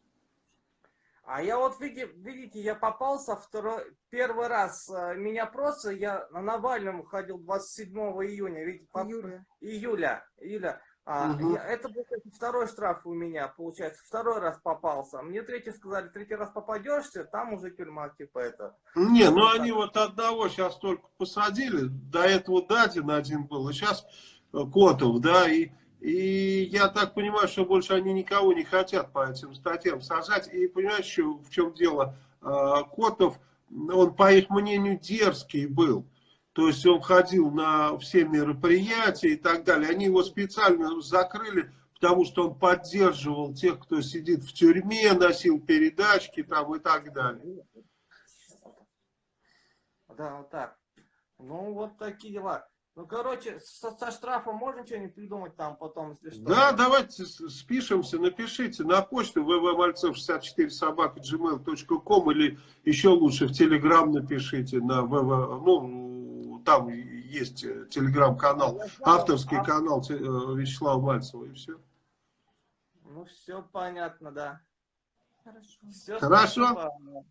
А я вот, види- видите, я попался второй, первый раз, э, меня просто, я на Навальном ходил 27 июня, видите, по- Юля. июля, июля. А, Мгм. я- это был кстати, второй штраф у меня, получается, второй раз попался. Мне третий сказали, третий раз попадешься, там уже тюрьма, типа это. Не, ну они вот одного сейчас только посадили. До этого Дадин один был, и сейчас Котов, да, и, и я так понимаю, что больше они никого не хотят по этим статьям сажать. И понимаешь, в чем дело? А, Котов, он, по их мнению, дерзкий был. То есть он ходил на все мероприятия и так далее. Они его специально закрыли, потому что он поддерживал тех, кто сидит в тюрьме, носил передачки там и так далее. Да, вот так. Ну, вот такие дела. Ну, короче, со, со штрафом можно что-нибудь придумать там потом, если что? Да, давайте спишемся, напишите на почту www.malцев64 собака gmail.com или еще лучше в Телеграм напишите на www, ну, там есть э, Телеграм-канал, авторский а- канал э, Вячеслава Мальцева и все. Ну, все понятно, да. Хорошо. Всё, Хорошо. спасибо.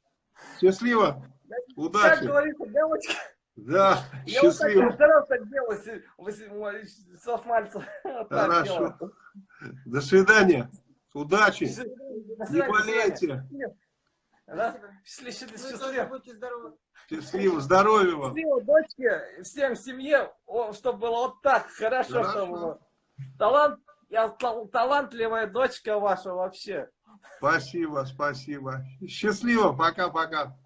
Счастливо, Как удачи, говорится, девочка, да, я вот [laughs] так счастливо, старался так делать, Вячеслав Мальцев. Хорошо. до свидания, удачи, До свидания, до не болейте? Счастливо, Вы счастливо. счастливо, здоровья вам. Счастливо, дочке, всем семье, чтобы было вот так, хорошо, Хорошо. чтобы было. Талант, я тал- талантливая дочка ваша вообще. Спасибо, спасибо. Счастливо, пока-пока.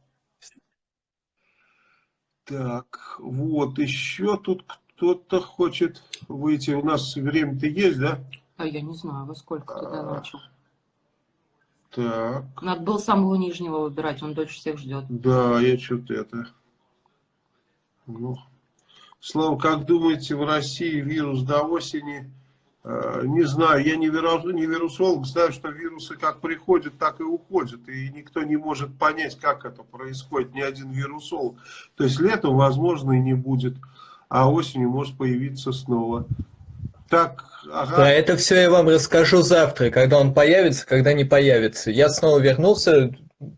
Так, вот, еще тут кто-то хочет выйти. У нас время-то есть, да? А я не знаю, во сколько ты А. начал. Так, Надо было самого нижнего выбирать, он дольше всех ждет. да, я что-то это... Ну, Слава, как думаете, в России вирус до осени не знаю, я не, вирус, не вирусолог, знаю, что вирусы как приходят, так и уходят. И никто не может понять, как это происходит, ни один вирусолог. То есть летом, возможно, и не будет, а осенью может появиться снова. Так, ага. Да, это все я вам расскажу завтра, когда он появится, когда не появится. Я снова вернулся,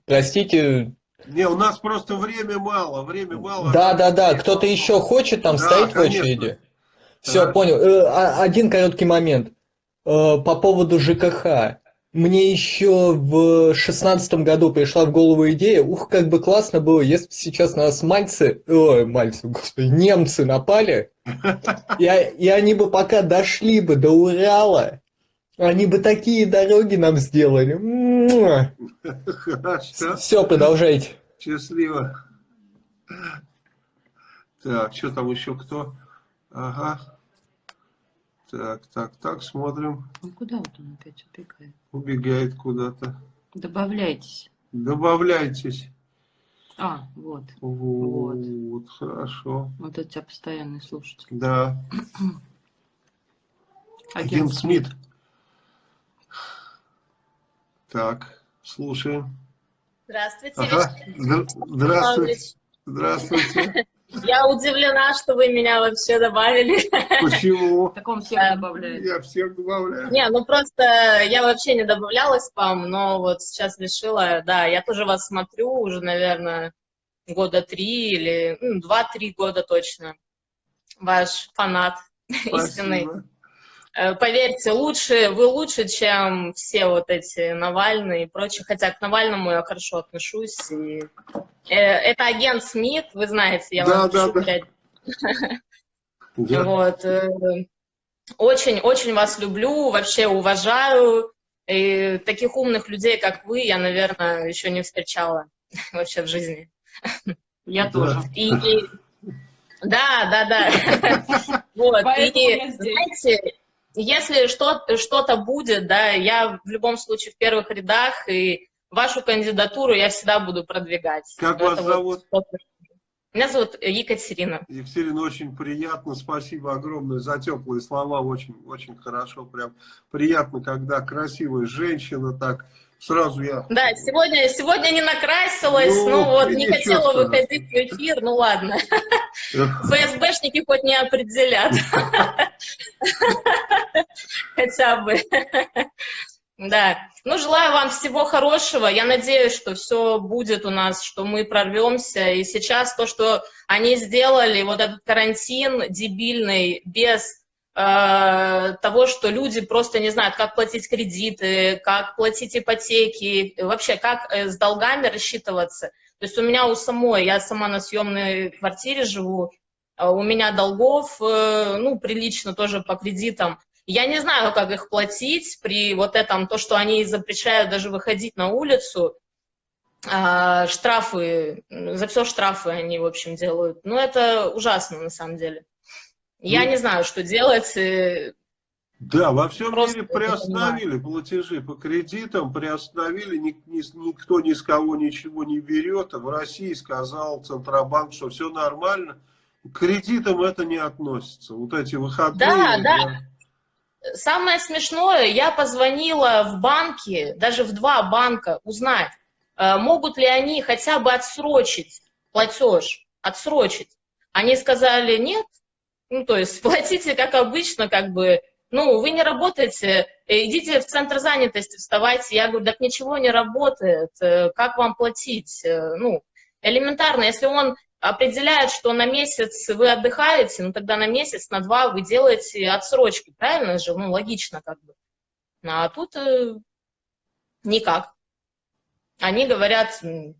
простите. Не, у нас просто время мало, время мало. Да, да, да, кто-то еще хочет там да, стоять конечно. в очереди? Все, понял. Э, а- Один короткий момент. Э, По поводу ЖКХ. Мне еще в шестнадцатом году пришла в голову идея, ух, как бы классно было, если бы сейчас на нас мальцы, ой, мальцы, господи, немцы напали, и, и они бы пока дошли бы до Урала, они бы такие дороги нам сделали. Хорошо, Все, продолжайте. счастливо. Так, что там еще кто? Ага. Так, так, так, смотрим. Ну куда вот он опять убегает? Убегает куда-то. Добавляйтесь. Добавляйтесь. А, вот. Вот, хорошо. Вот это у тебя постоянный слушатель. Да. [clears throat] Агент Агент Смит. Так, слушаем. Здравствуйте, Ага. Здра- Здравствуйте. Здравствуйте. Я удивлена, что вы меня вообще добавили. Почему? Так он всех добавляет. Я всех добавляю. Не, ну просто я вообще не добавляла спам, но вот сейчас решила, да, я тоже вас смотрю уже, наверное, года три или ну, два-три года точно. Ваш фанат [laughs] истинный. Спасибо. Поверьте, лучше, вы лучше, чем все вот эти Навальные и прочее. Хотя к Навальному я хорошо отношусь. И... э, Это агент Смит, вы знаете, я Да, вам да, пишу, да. блядь, Да. Вот. э, Очень, очень вас люблю, вообще уважаю. И таких умных людей, как вы, я, наверное, еще не встречала [laughs] вообще в жизни. Я Да. тоже. И, и- да, да, да. [laughs] Вот. И, знаете, если что- что-то будет, да, я в любом случае в первых рядах, и вашу кандидатуру я всегда буду продвигать. Как Это вас зовут? Меня зовут Екатерина. Екатерина, очень приятно. Спасибо огромное за теплые слова. Очень, очень хорошо. Прям приятно, когда красивая женщина так. Сразу я... Да, сегодня, сегодня не накрасилась, Ну, ну, вот, не хотела страшного. выходить в эфир, ну ладно. [laughs] ФСБшники хоть не определят. [laughs] [laughs] Хотя бы. Да. Ну, желаю вам всего хорошего. Я надеюсь, что все будет у нас, что мы прорвемся. И сейчас то, что они сделали, вот этот карантин дебильный, без э, того, что люди просто не знают, как платить кредиты, как платить ипотеки, вообще как э, с долгами рассчитываться. То есть у меня у самой, я сама на съемной квартире живу, у меня долгов, э, ну, прилично тоже по кредитам. Я не знаю, как их платить при вот этом, то, что они запрещают даже выходить на улицу, а, штрафы, за все штрафы они, в общем, делают. Ну, это ужасно, на самом деле. Я Ну, не знаю, что делать. э, Да, во всем Просто мире приостановили платежи по кредитам, приостановили, ни- ни- никто ни с кого ничего не берет. А в России сказал Центробанк, что все нормально. К кредитам это не относится. Вот эти выходные. Да, да. Самое смешное, я позвонила в банки, даже в два банка, узнать, э, могут ли они хотя бы отсрочить платеж, отсрочить. Они сказали нет, ну то есть [laughs] платите как обычно, как бы, ну вы не работаете, э, идите в центр занятости, вставайте. Я говорю, так ничего не работает, э, как вам платить? Ну, элементарно, если он определяет, что на месяц вы отдыхаете, ну тогда на месяц, на два вы делаете отсрочки, правильно же? Ну, логично как бы. А тут э, никак. Они говорят, [laughs] ну,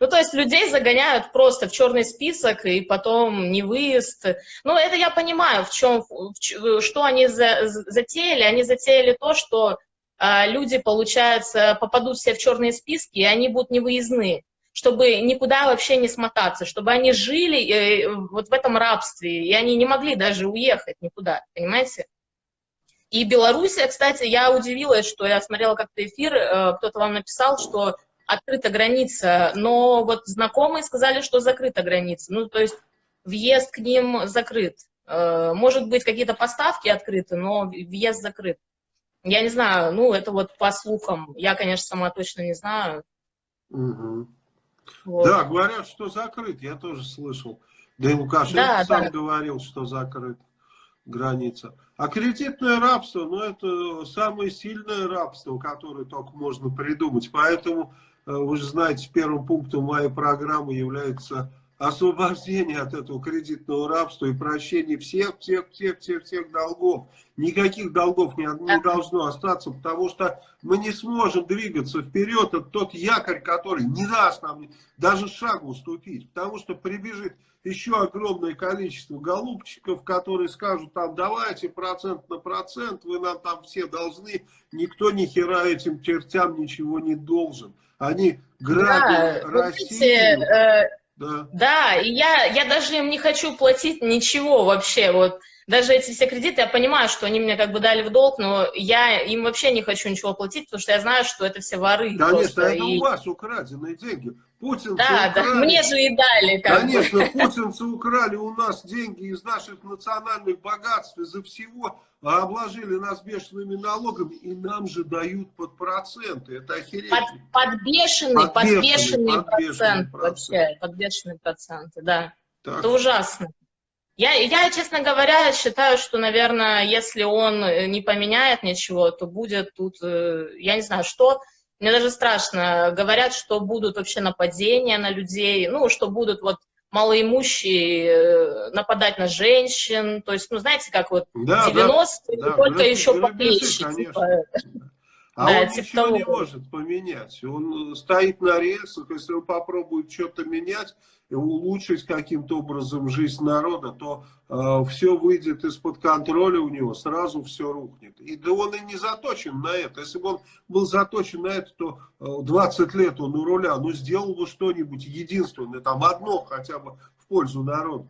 то есть людей загоняют просто в черный список и потом не выезд. Ну, это я понимаю, в чем, в что они за- затеяли. Они затеяли то, что а, люди, получается, попадут все в черные списки, и они будут невыездные чтобы никуда вообще не смотаться, чтобы они жили э, вот в этом рабстве, и они не могли даже уехать никуда, понимаете? И Белоруссия, кстати, я удивилась, что я смотрела как-то эфир, э, кто-то вам написал, что открыта граница, но вот знакомые сказали, что закрыта граница, ну, то есть въезд к ним закрыт. Э, Может быть, какие-то поставки открыты, но въезд закрыт. Я не знаю, ну, это вот по слухам. Я, конечно, сама точно не знаю. Мгм. Вот. Да, говорят, что закрыт, я тоже слышал. Да и Лукашенко Да, сам да. говорил, что закрыт граница. А кредитное рабство, ну это самое сильное рабство, которое только можно придумать. Поэтому, э, вы же знаете, первым пунктом моей программы является освобождение от этого кредитного рабства и прощение всех, всех, всех, всех, всех долгов. Никаких долгов не, не должно остаться, потому что мы не сможем двигаться вперед. Это тот якорь, который не даст нам даже шагу уступить, потому что прибежит еще огромное количество голубчиков, которые скажут, там, давайте процент на процент, вы нам там все должны, никто ни хера этим чертям ничего не должен. Они грабят Да, Россию. видите, э, Да. Да, и я, я даже им не хочу платить ничего вообще. Вот даже эти все кредиты, я понимаю, что они мне как бы дали в долг, но я им вообще не хочу ничего платить, потому что я знаю, что это все воры. Конечно, просто, это и- у вас украденные деньги. Путинцы Да, да, украли. мне же и дали. Как бы. Конечно, путинцы украли у нас деньги из наших национальных богатств, из-за всего, а обложили нас бешеными налогами, и нам же дают под проценты. Это охереть. Под, подбешенный, Подбешенный, подбешенный, подбешенный процент процент. вообще, подбешенные проценты, да. Так Это ужасно. Я, я, честно говоря, считаю, что, наверное, если он э, не поменяет ничего, то будет тут, э, я не знаю, что. Мне даже страшно. Говорят, что будут вообще нападения на людей, ну, что будут вот малоимущие э, нападать на женщин. То есть, ну, знаете, как вот Да, 90-е, да, только грабежи, еще грабежи, поплечи. конечно. типа. [laughs] А Да, он типа ничего не того. может поменять. Он стоит на рельсах, если он попробует что-то менять улучшить каким-то образом жизнь народа, то все выйдет из-под контроля у него, сразу все рухнет. И да он и не заточен на это. Если бы он был заточен на это, то э, 20 лет он у руля, ну сделал бы что-нибудь единственное, там одно хотя бы в пользу народа.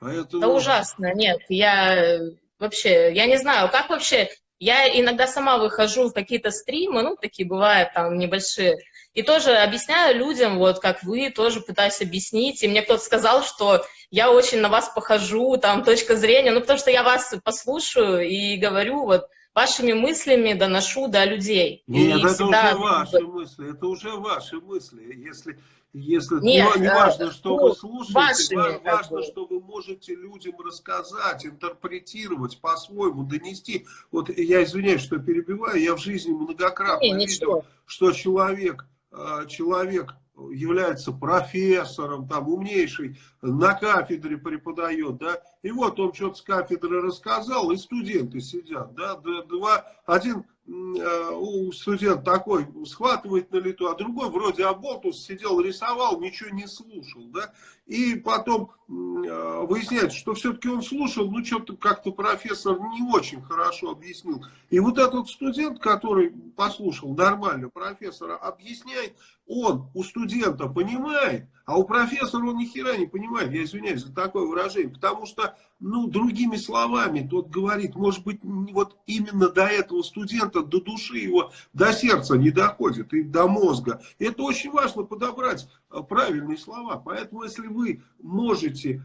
Поэтому... Да ужасно, нет, я э, вообще, я не знаю, как вообще, я иногда сама выхожу в какие-то стримы, ну, такие бывают там небольшие, и тоже объясняю людям, вот как вы, тоже пытаюсь объяснить, и мне кто-то сказал, что я очень на вас похожу, там, точка зрения, ну, потому что я вас послушаю и говорю, вот, вашими мыслями доношу до людей. Нет, и это всегда, уже ваши мысли, это уже ваши мысли. Если, если Нет, не, не э, важно, что ну, вы слушаете, вашими, важно, что вы можете людям рассказать, интерпретировать по-своему, донести. Вот я извиняюсь, что перебиваю, я в жизни многократно Не, видел, ничего. что человек, э, человек является профессором, там, умнейший, на кафедре преподает, да, и вот он что-то с кафедры рассказал, и студенты сидят, да, два, один у студент такой схватывает на лету, а другой вроде оболтус сидел, рисовал, ничего не слушал, да, и потом э, выясняется, что все-таки он слушал, ну, что-то как-то профессор не очень хорошо объяснил. И вот этот студент, который послушал нормально профессора, объясняет, он у студента понимает, а у профессора он ни хера не понимает, я извиняюсь за такое выражение, потому что, ну, другими словами, тот говорит, может быть, вот именно до этого студента, до души его, до сердца не доходит и до мозга. И это очень важно подобрать правильные слова. Поэтому, если вы можете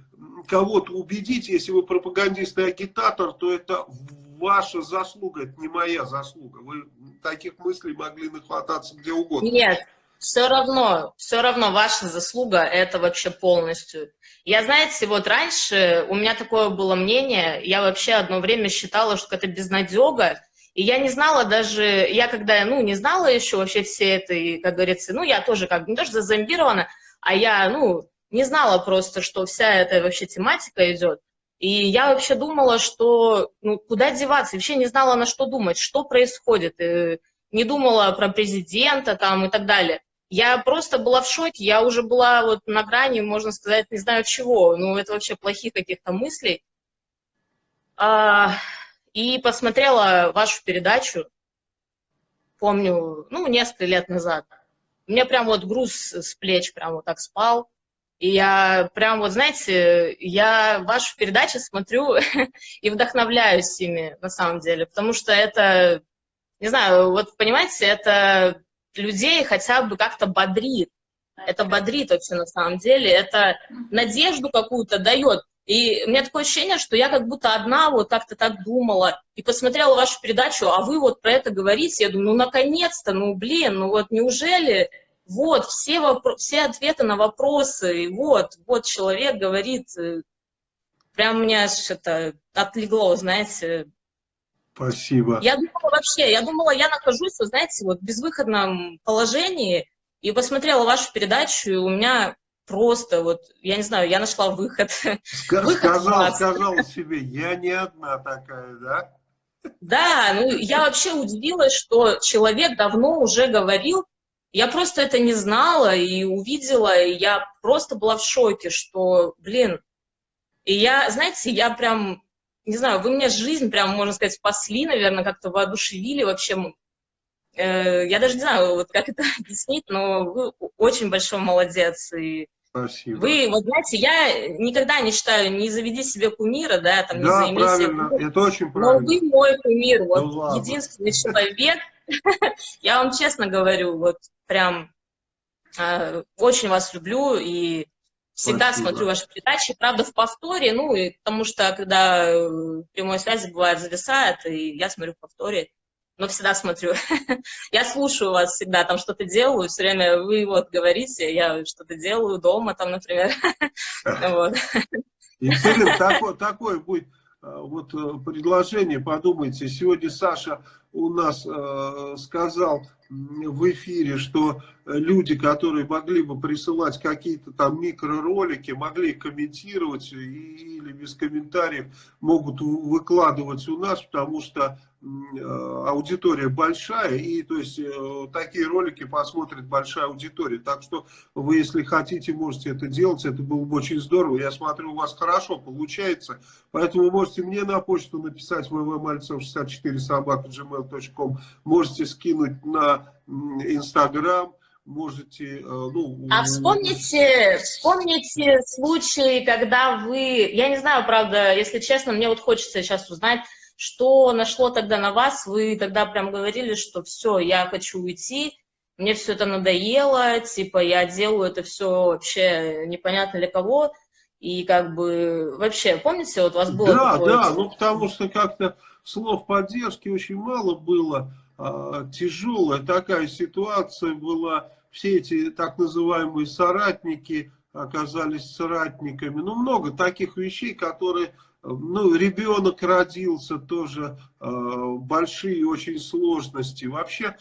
кого-то убедить, если вы пропагандист и агитатор, то это ваша заслуга, это не моя заслуга. Вы таких мыслей могли нахвататься где угодно. Нет, все равно, все равно ваша заслуга это вообще полностью. Я, знаете, вот раньше у меня такое было мнение, я вообще одно время считала, что это безнадега, и я не знала даже, я когда, ну, не знала еще вообще все это, и, как говорится, ну, я тоже как не то что зазомбирована, а я, ну, не знала просто, что вся эта вообще тематика идет. И я вообще думала, что, ну, куда деваться, вообще не знала, на что думать, что происходит, и не думала про президента там и так далее. Я просто была в шоке, я уже была вот на грани, можно сказать, не знаю чего, ну, это вообще плохих каких-то мыслей. А, и посмотрела вашу передачу, помню, ну, несколько лет назад. У меня прям вот груз с плеч прям вот так спал. И я прям вот, знаете, я вашу передачу смотрю [laughs] и вдохновляюсь ими, на самом деле, потому что это, не знаю, вот понимаете, это людей хотя бы как-то бодрит. Это бодрит вообще на самом деле, это надежду какую-то дает. И у меня такое ощущение, что я как будто одна вот как-то так думала, и посмотрела вашу передачу, а вы вот про это говорите, я думаю, ну наконец-то, ну блин, ну вот неужели вот все, вопро- все ответы на вопросы, и вот, вот человек говорит, э, прям у меня это отлегло, знаете, Спасибо. я думала вообще, я думала, я нахожусь, вы знаете, вот в безвыходном положении, и посмотрела вашу передачу, и у меня просто вот, я не знаю, я нашла выход. Ска- Выход Сказал, сказал себе, я не одна такая, да? Да, ну я вообще удивилась, что человек давно уже говорил, я просто это не знала и увидела, и я просто была в шоке, что, блин, и я, знаете, я прям, не знаю, вы мне жизнь прям, можно сказать, спасли, наверное, как-то воодушевили вообще. Э, Я даже не знаю, вот как это [laughs] объяснить, но вы очень большой молодец, и Спасибо. Вы, вот знаете, я никогда не считаю, не заведи себе кумира, да, там, не да, займи себе правильно, кумиром. это очень Но правильно. вы мой кумир, вот ладно. единственный человек, [laughs] я вам честно говорю, вот прям э, очень вас люблю и всегда Спасибо. смотрю ваши передачи, правда, в повторе, ну, и потому что, когда э, прямой связи бывает зависает, и я смотрю в повторе, но всегда смотрю. [laughs] я слушаю вас всегда, там что-то делаю, все время вы вот говорите, я что-то делаю дома, там, например. [laughs] Вот. Екатерина, такое, такое будет э, вот э, предложение, подумайте. Сегодня Саша у нас э, сказал в эфире, что люди, которые могли бы присылать какие-то там микроролики, могли комментировать или без комментариев могут выкладывать у нас, потому что э, аудитория большая, и то есть э, такие ролики посмотрит большая аудитория. Так что вы, если хотите, можете это делать, это было бы очень здорово. Я смотрю, у вас хорошо получается, поэтому можете мне на почту написать www.malцев64 собака gmail.com, можете скинуть на Инстаграм, можете, э, ну... А вспомните, вспомните случаи, когда вы, я не знаю, правда, если честно, мне вот хочется сейчас узнать, что нашло тогда на вас, вы тогда прям говорили, что все, я хочу уйти, мне все это надоело, типа я делаю это все вообще непонятно для кого, и как бы вообще, помните, вот у вас было Да, такое? да, ну потому что как-то слов поддержки очень мало было, а, тяжелая такая ситуация была, все эти так называемые соратники оказались соратниками, ну много таких вещей, которые, ну ребенок родился тоже, а, большие очень сложности, вообще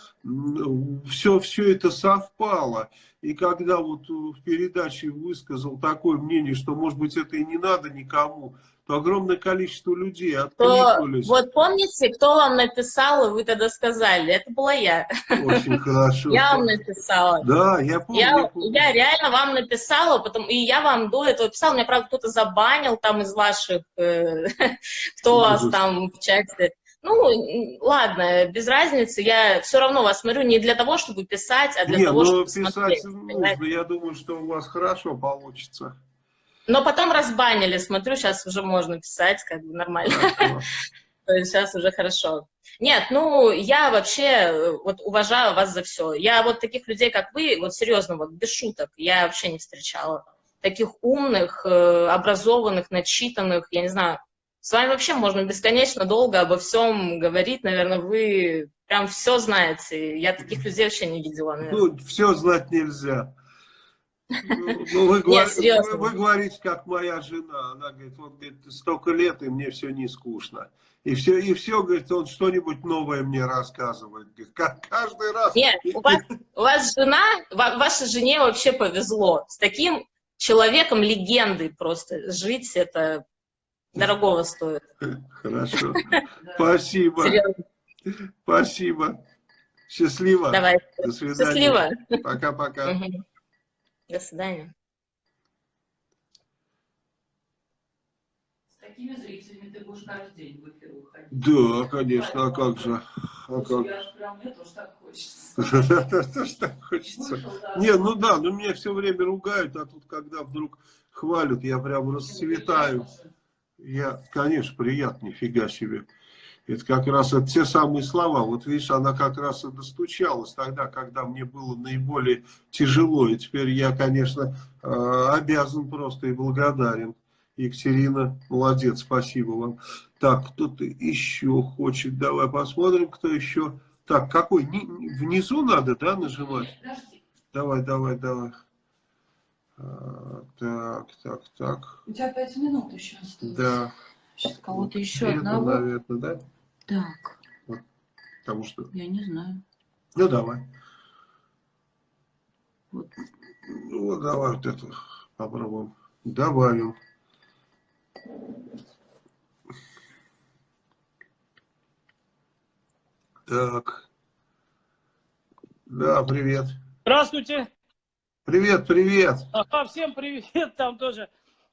все, все это совпало. И когда вот в передаче высказал такое мнение, что, может быть, это и не надо никому, то огромное количество людей То, откликнулись. вот помните, кто вам написал, и вы тогда сказали, это была я. Очень хорошо. Я вам написала. Да, я помню. Я, я помню. я реально вам написала, потом, и я вам до этого писала, меня, правда, кто-то забанил там из ваших, э, [laughs] кто вас там в чате. Ну, ладно, без разницы, я все равно вас смотрю не для того, чтобы писать, а для Не, того, ну чтобы писать смотреть. нужно, я думаю, что у вас хорошо получится. Но потом разбанили, смотрю, сейчас уже можно писать, как бы нормально. [laughs] То есть сейчас уже хорошо. Нет, ну, я вообще э, вот уважаю вас за все. Я вот таких людей, как вы, вот серьезно, вот без шуток, я вообще не встречала. Таких умных, э, образованных, начитанных, я не знаю. С вами вообще можно бесконечно долго обо всем говорить. Наверное, вы прям все знаете. Я таких людей вообще не видела, наверное. Ну, все знать нельзя. Ну, [laughs] ну, вы, говор- серьезно. вы- вы говорите, как моя жена. Она говорит, вот говорит, столько лет, и мне все не скучно. И все, и все, говорит, он что-нибудь новое мне рассказывает. Говорит, как каждый раз. Нет, у вас, у вас жена, ва- вашей жене вообще повезло. С таким человеком легендой просто жить, это дорогого стоит. [laughs] Хорошо. Спасибо. Спасибо. Счастливо. Давай. До свидания. Счастливо. Пока-пока. До свидания. С такими зрителями ты будешь каждый день в эфир выходить. Да, конечно, а как же? А как? Прям, мне тоже так хочется. [laughs] Тоже так хочется. Не, ну да, ну меня все время ругают, а тут когда вдруг хвалят, я прям расцветаю. Я, конечно, приятно, нифига себе. Это как раз это те самые слова. Вот видишь, она как раз и достучалась тогда, когда мне было наиболее тяжело. И теперь я, конечно, э, обязан просто и благодарен. Екатерина, молодец, спасибо вам. Так, кто-то еще хочет. Давай посмотрим, кто еще. Так, какой? Ни- ни- Внизу надо, да, нажимать? Давай, давай, давай. А, так, так, так. У тебя пять минут еще осталось. Да. Сейчас кого-то еще Это, одного. наверное, да? Так, Потому что... я не знаю. Ну, давай. Вот. Ну, вот давай вот это попробуем. Добавим. Так. Да, привет. Здравствуйте. Привет, привет. Ага, всем привет там тоже.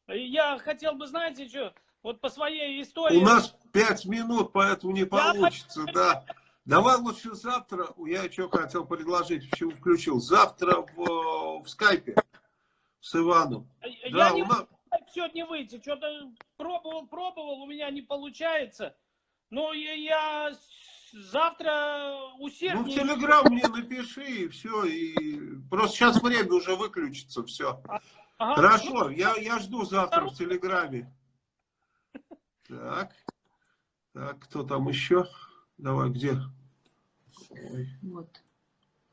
Я хотел бы, знаете, что, вот по своей истории... У нас пять минут, поэтому не получится, да. Давай лучше завтра, я что хотел предложить, почему включил, завтра в, в скайпе с Иваном. Я Да, не у нас, сегодня выйти, что-то пробовал, пробовал, у меня не получается. Но я, я завтра ну в усерднее... Телеграм мне напиши и все, и просто сейчас время уже выключится, все. Ага, Хорошо, я, я жду завтра в Телеграме. Так, так, кто там еще? Давай, где? Ой, Вот.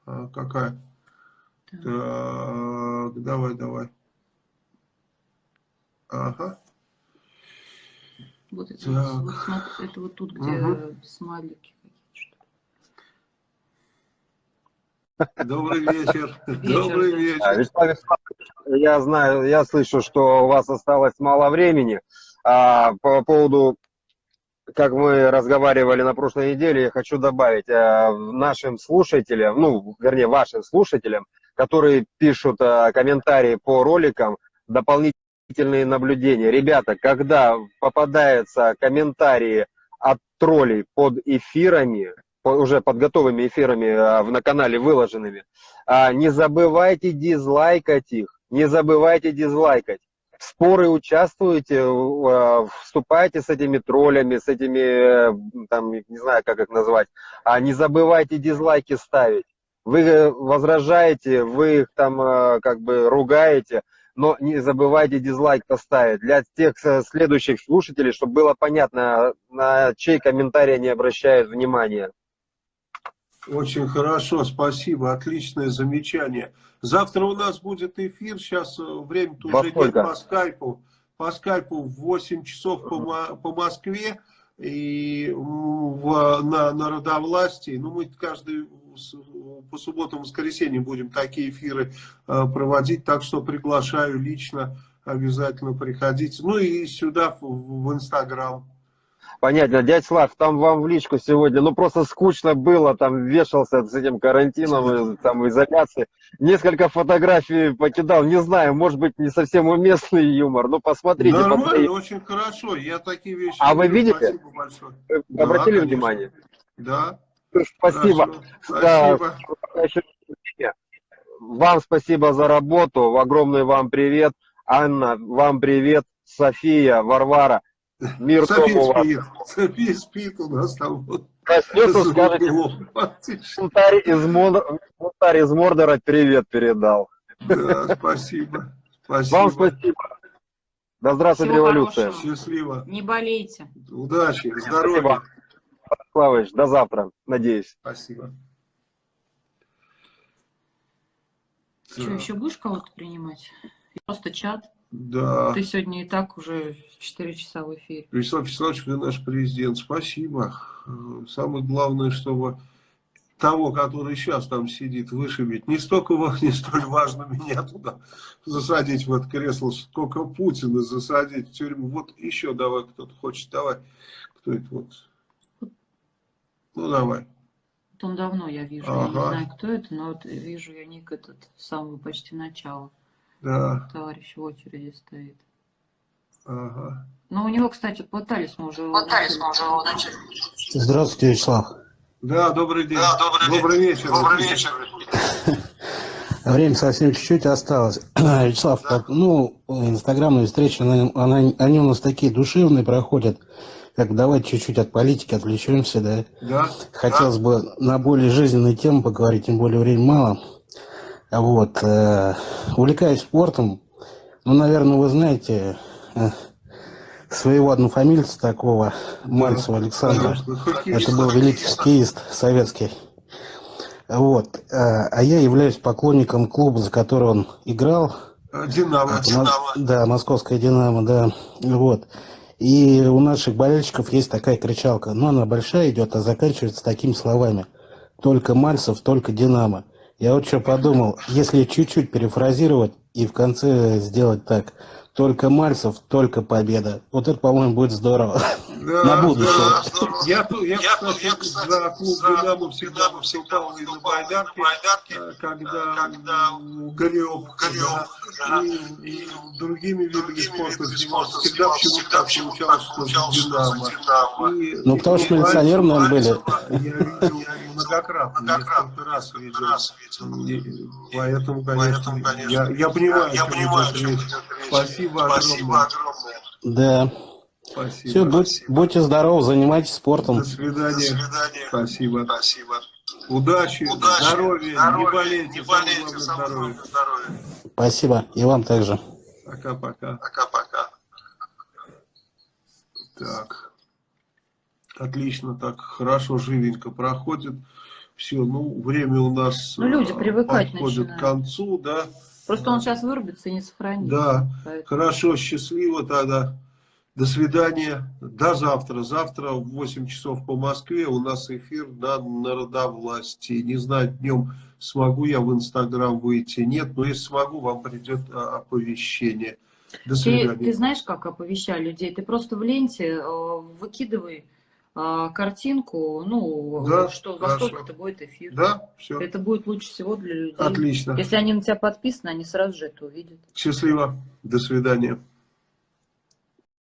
а, какая? Так. Так, давай, давай. Ага. Вот это, Так. вот, смотри, это вот тут, где Мгм. смайлики какие-то. [laughs] Добрый вечер. Вечер, Добрый да. А, вечер. Вячеслав Вячеславович, я знаю, я слышу, что у вас осталось мало времени. А, по поводу, как мы разговаривали на прошлой неделе, я хочу добавить а, нашим слушателям, ну, вернее, вашим слушателям, которые пишут а, комментарии по роликам, дополнительные наблюдения. Ребята, когда попадаются комментарии от троллей под эфирами, уже под готовыми эфирами в- на канале выложенными, а, не забывайте дизлайкать их, не забывайте дизлайкать. В споры участвуйте, в- а, вступайте с этими троллями, с этими, э, там, не знаю, как их назвать, а не забывайте дизлайки ставить. Вы э, возражаете, вы их там э, как бы ругаете, но не забывайте дизлайк поставить. Для тех э, следующих слушателей, чтобы было понятно, на чей комментарий они обращают внимание. Очень хорошо, спасибо, отличное замечание. Завтра у нас будет эфир, сейчас э, время-то Во уже нет по скайпу. По скайпу в 8 часов по, по Москве и в, на, Народовластии. Ну, мы каждый по субботам, воскресеньям будем такие эфиры э, проводить, так что приглашаю лично, обязательно приходите. Ну и сюда, в, в Инстаграм. Понятно, дядь Слав, там вам в личку сегодня, ну просто скучно было, там вешался с этим карантином, и, там изоляции. Несколько фотографий покидал, не знаю, может быть не совсем уместный юмор, но посмотрите. Нормально, посмотрите. очень хорошо. Я такие вещи. А вы видите? Спасибо большое. Вы Да, Обратили конечно. внимание? Да. Спасибо. Хорошо. Да, Спасибо. Вам спасибо за работу, огромный вам привет. Анна, вам привет. София, Варвара, мир София спит. София спит у нас там. Проснется, скажете, углом. Бунтарь из, Мор- из Мордора привет передал. Да, спасибо. Спасибо. Вам спасибо. Да здравствует Всего революция. хорошего. Счастливо. Не болейте. Удачи, здоровья. Спасибо. Славыч, до завтра, надеюсь. Спасибо. Что, еще будешь кого-то принимать? Просто чат. Да. Ты сегодня и так уже 4 часа в эфире. Вячеслав Вячеславович, вы наш президент. Спасибо. Самое главное, чтобы того, который сейчас там сидит, вышибить. Не столько [laughs] не столь важно меня туда засадить в это кресло, сколько Путина засадить в тюрьму. Вот еще давай, кто-то хочет. Давай. Кто это вот? Ну, давай. Он давно я вижу. Я не Ага. знаю, кто это, но вот вижу я ник этот с самого почти начала. Да. Товарищ в очереди стоит. Ага. Но у него, кстати, пытались мы уже... Пытались мы уже его начать. Здравствуйте, Вячеслав. Да, добрый день. добрый, вечер. Добрый вечер. Время совсем чуть-чуть осталось. [clears throat] Вячеслав, как, ну, инстаграмные встречи, она- она- они у нас такие душевные проходят. Как давайте чуть-чуть от политики отвлечемся, да. Да. Хотелось бы на более жизненные темы поговорить, тем более времени мало. Вот. э, увлекаюсь спортом. Ну, наверное, вы знаете, э, своего однофамильца такого, Мальцева Александра. Это был великий хоккеист советский. Вот. А а я являюсь поклонником клуба, за который он играл. Динамо. Мос- Да, московская «Динамо», да. Вот. И у наших болельщиков есть такая кричалка, но она большая идет, а заканчивается такими словами. Только Мальцев, только «Динамо». Я вот что подумал, если чуть-чуть перефразировать и в конце сделать так. Только Мальцев, только победа. Вот это, по-моему, будет здорово. Да, На будущее. да. Я, ту- я, кстати, за клуб «Динамо» всегда выступал и на байдарке, э, когда горел, и, и другими видами спорта занимался. Всегда почему-то так получалось, что «Динамо». И- Ну, потому что милиционером, наверное, были. Я видел многократно, несколько раз видел. Поэтому, конечно, я, я понимаю, идет речь. Спасибо огромное. Да. Спасибо. Все, будь- будьте здоровы, занимайтесь спортом. До свидания. Спасибо. Спасибо. Удачи, здоровья, не болейте, самое главное здоровье. Спасибо. И вам также. Пока-пока. Пока-пока. Так. Отлично, так хорошо, живенько проходит. Все, ну, время у нас Ну, люди э, привыкать подходит начинают. к концу, да. Просто он сейчас вырубится и не сохранится. Да, Поэтому- хорошо, счастливо тогда. До свидания. До завтра. Завтра в 8 часов по Москве у нас эфир на народовластии. Не знаю, днем смогу я в Инстаграм выйти, нет, но если смогу, вам придет а, оповещение. До Ты, свидания. ты знаешь, как оповещай людей? Ты просто в ленте э, выкидывай э, картинку, ну, Да, что во хорошо. сколько это будет эфир. Да, все. Это будет лучше всего для людей. Отлично. Если они на тебя подписаны, они сразу же это увидят. Счастливо. До свидания.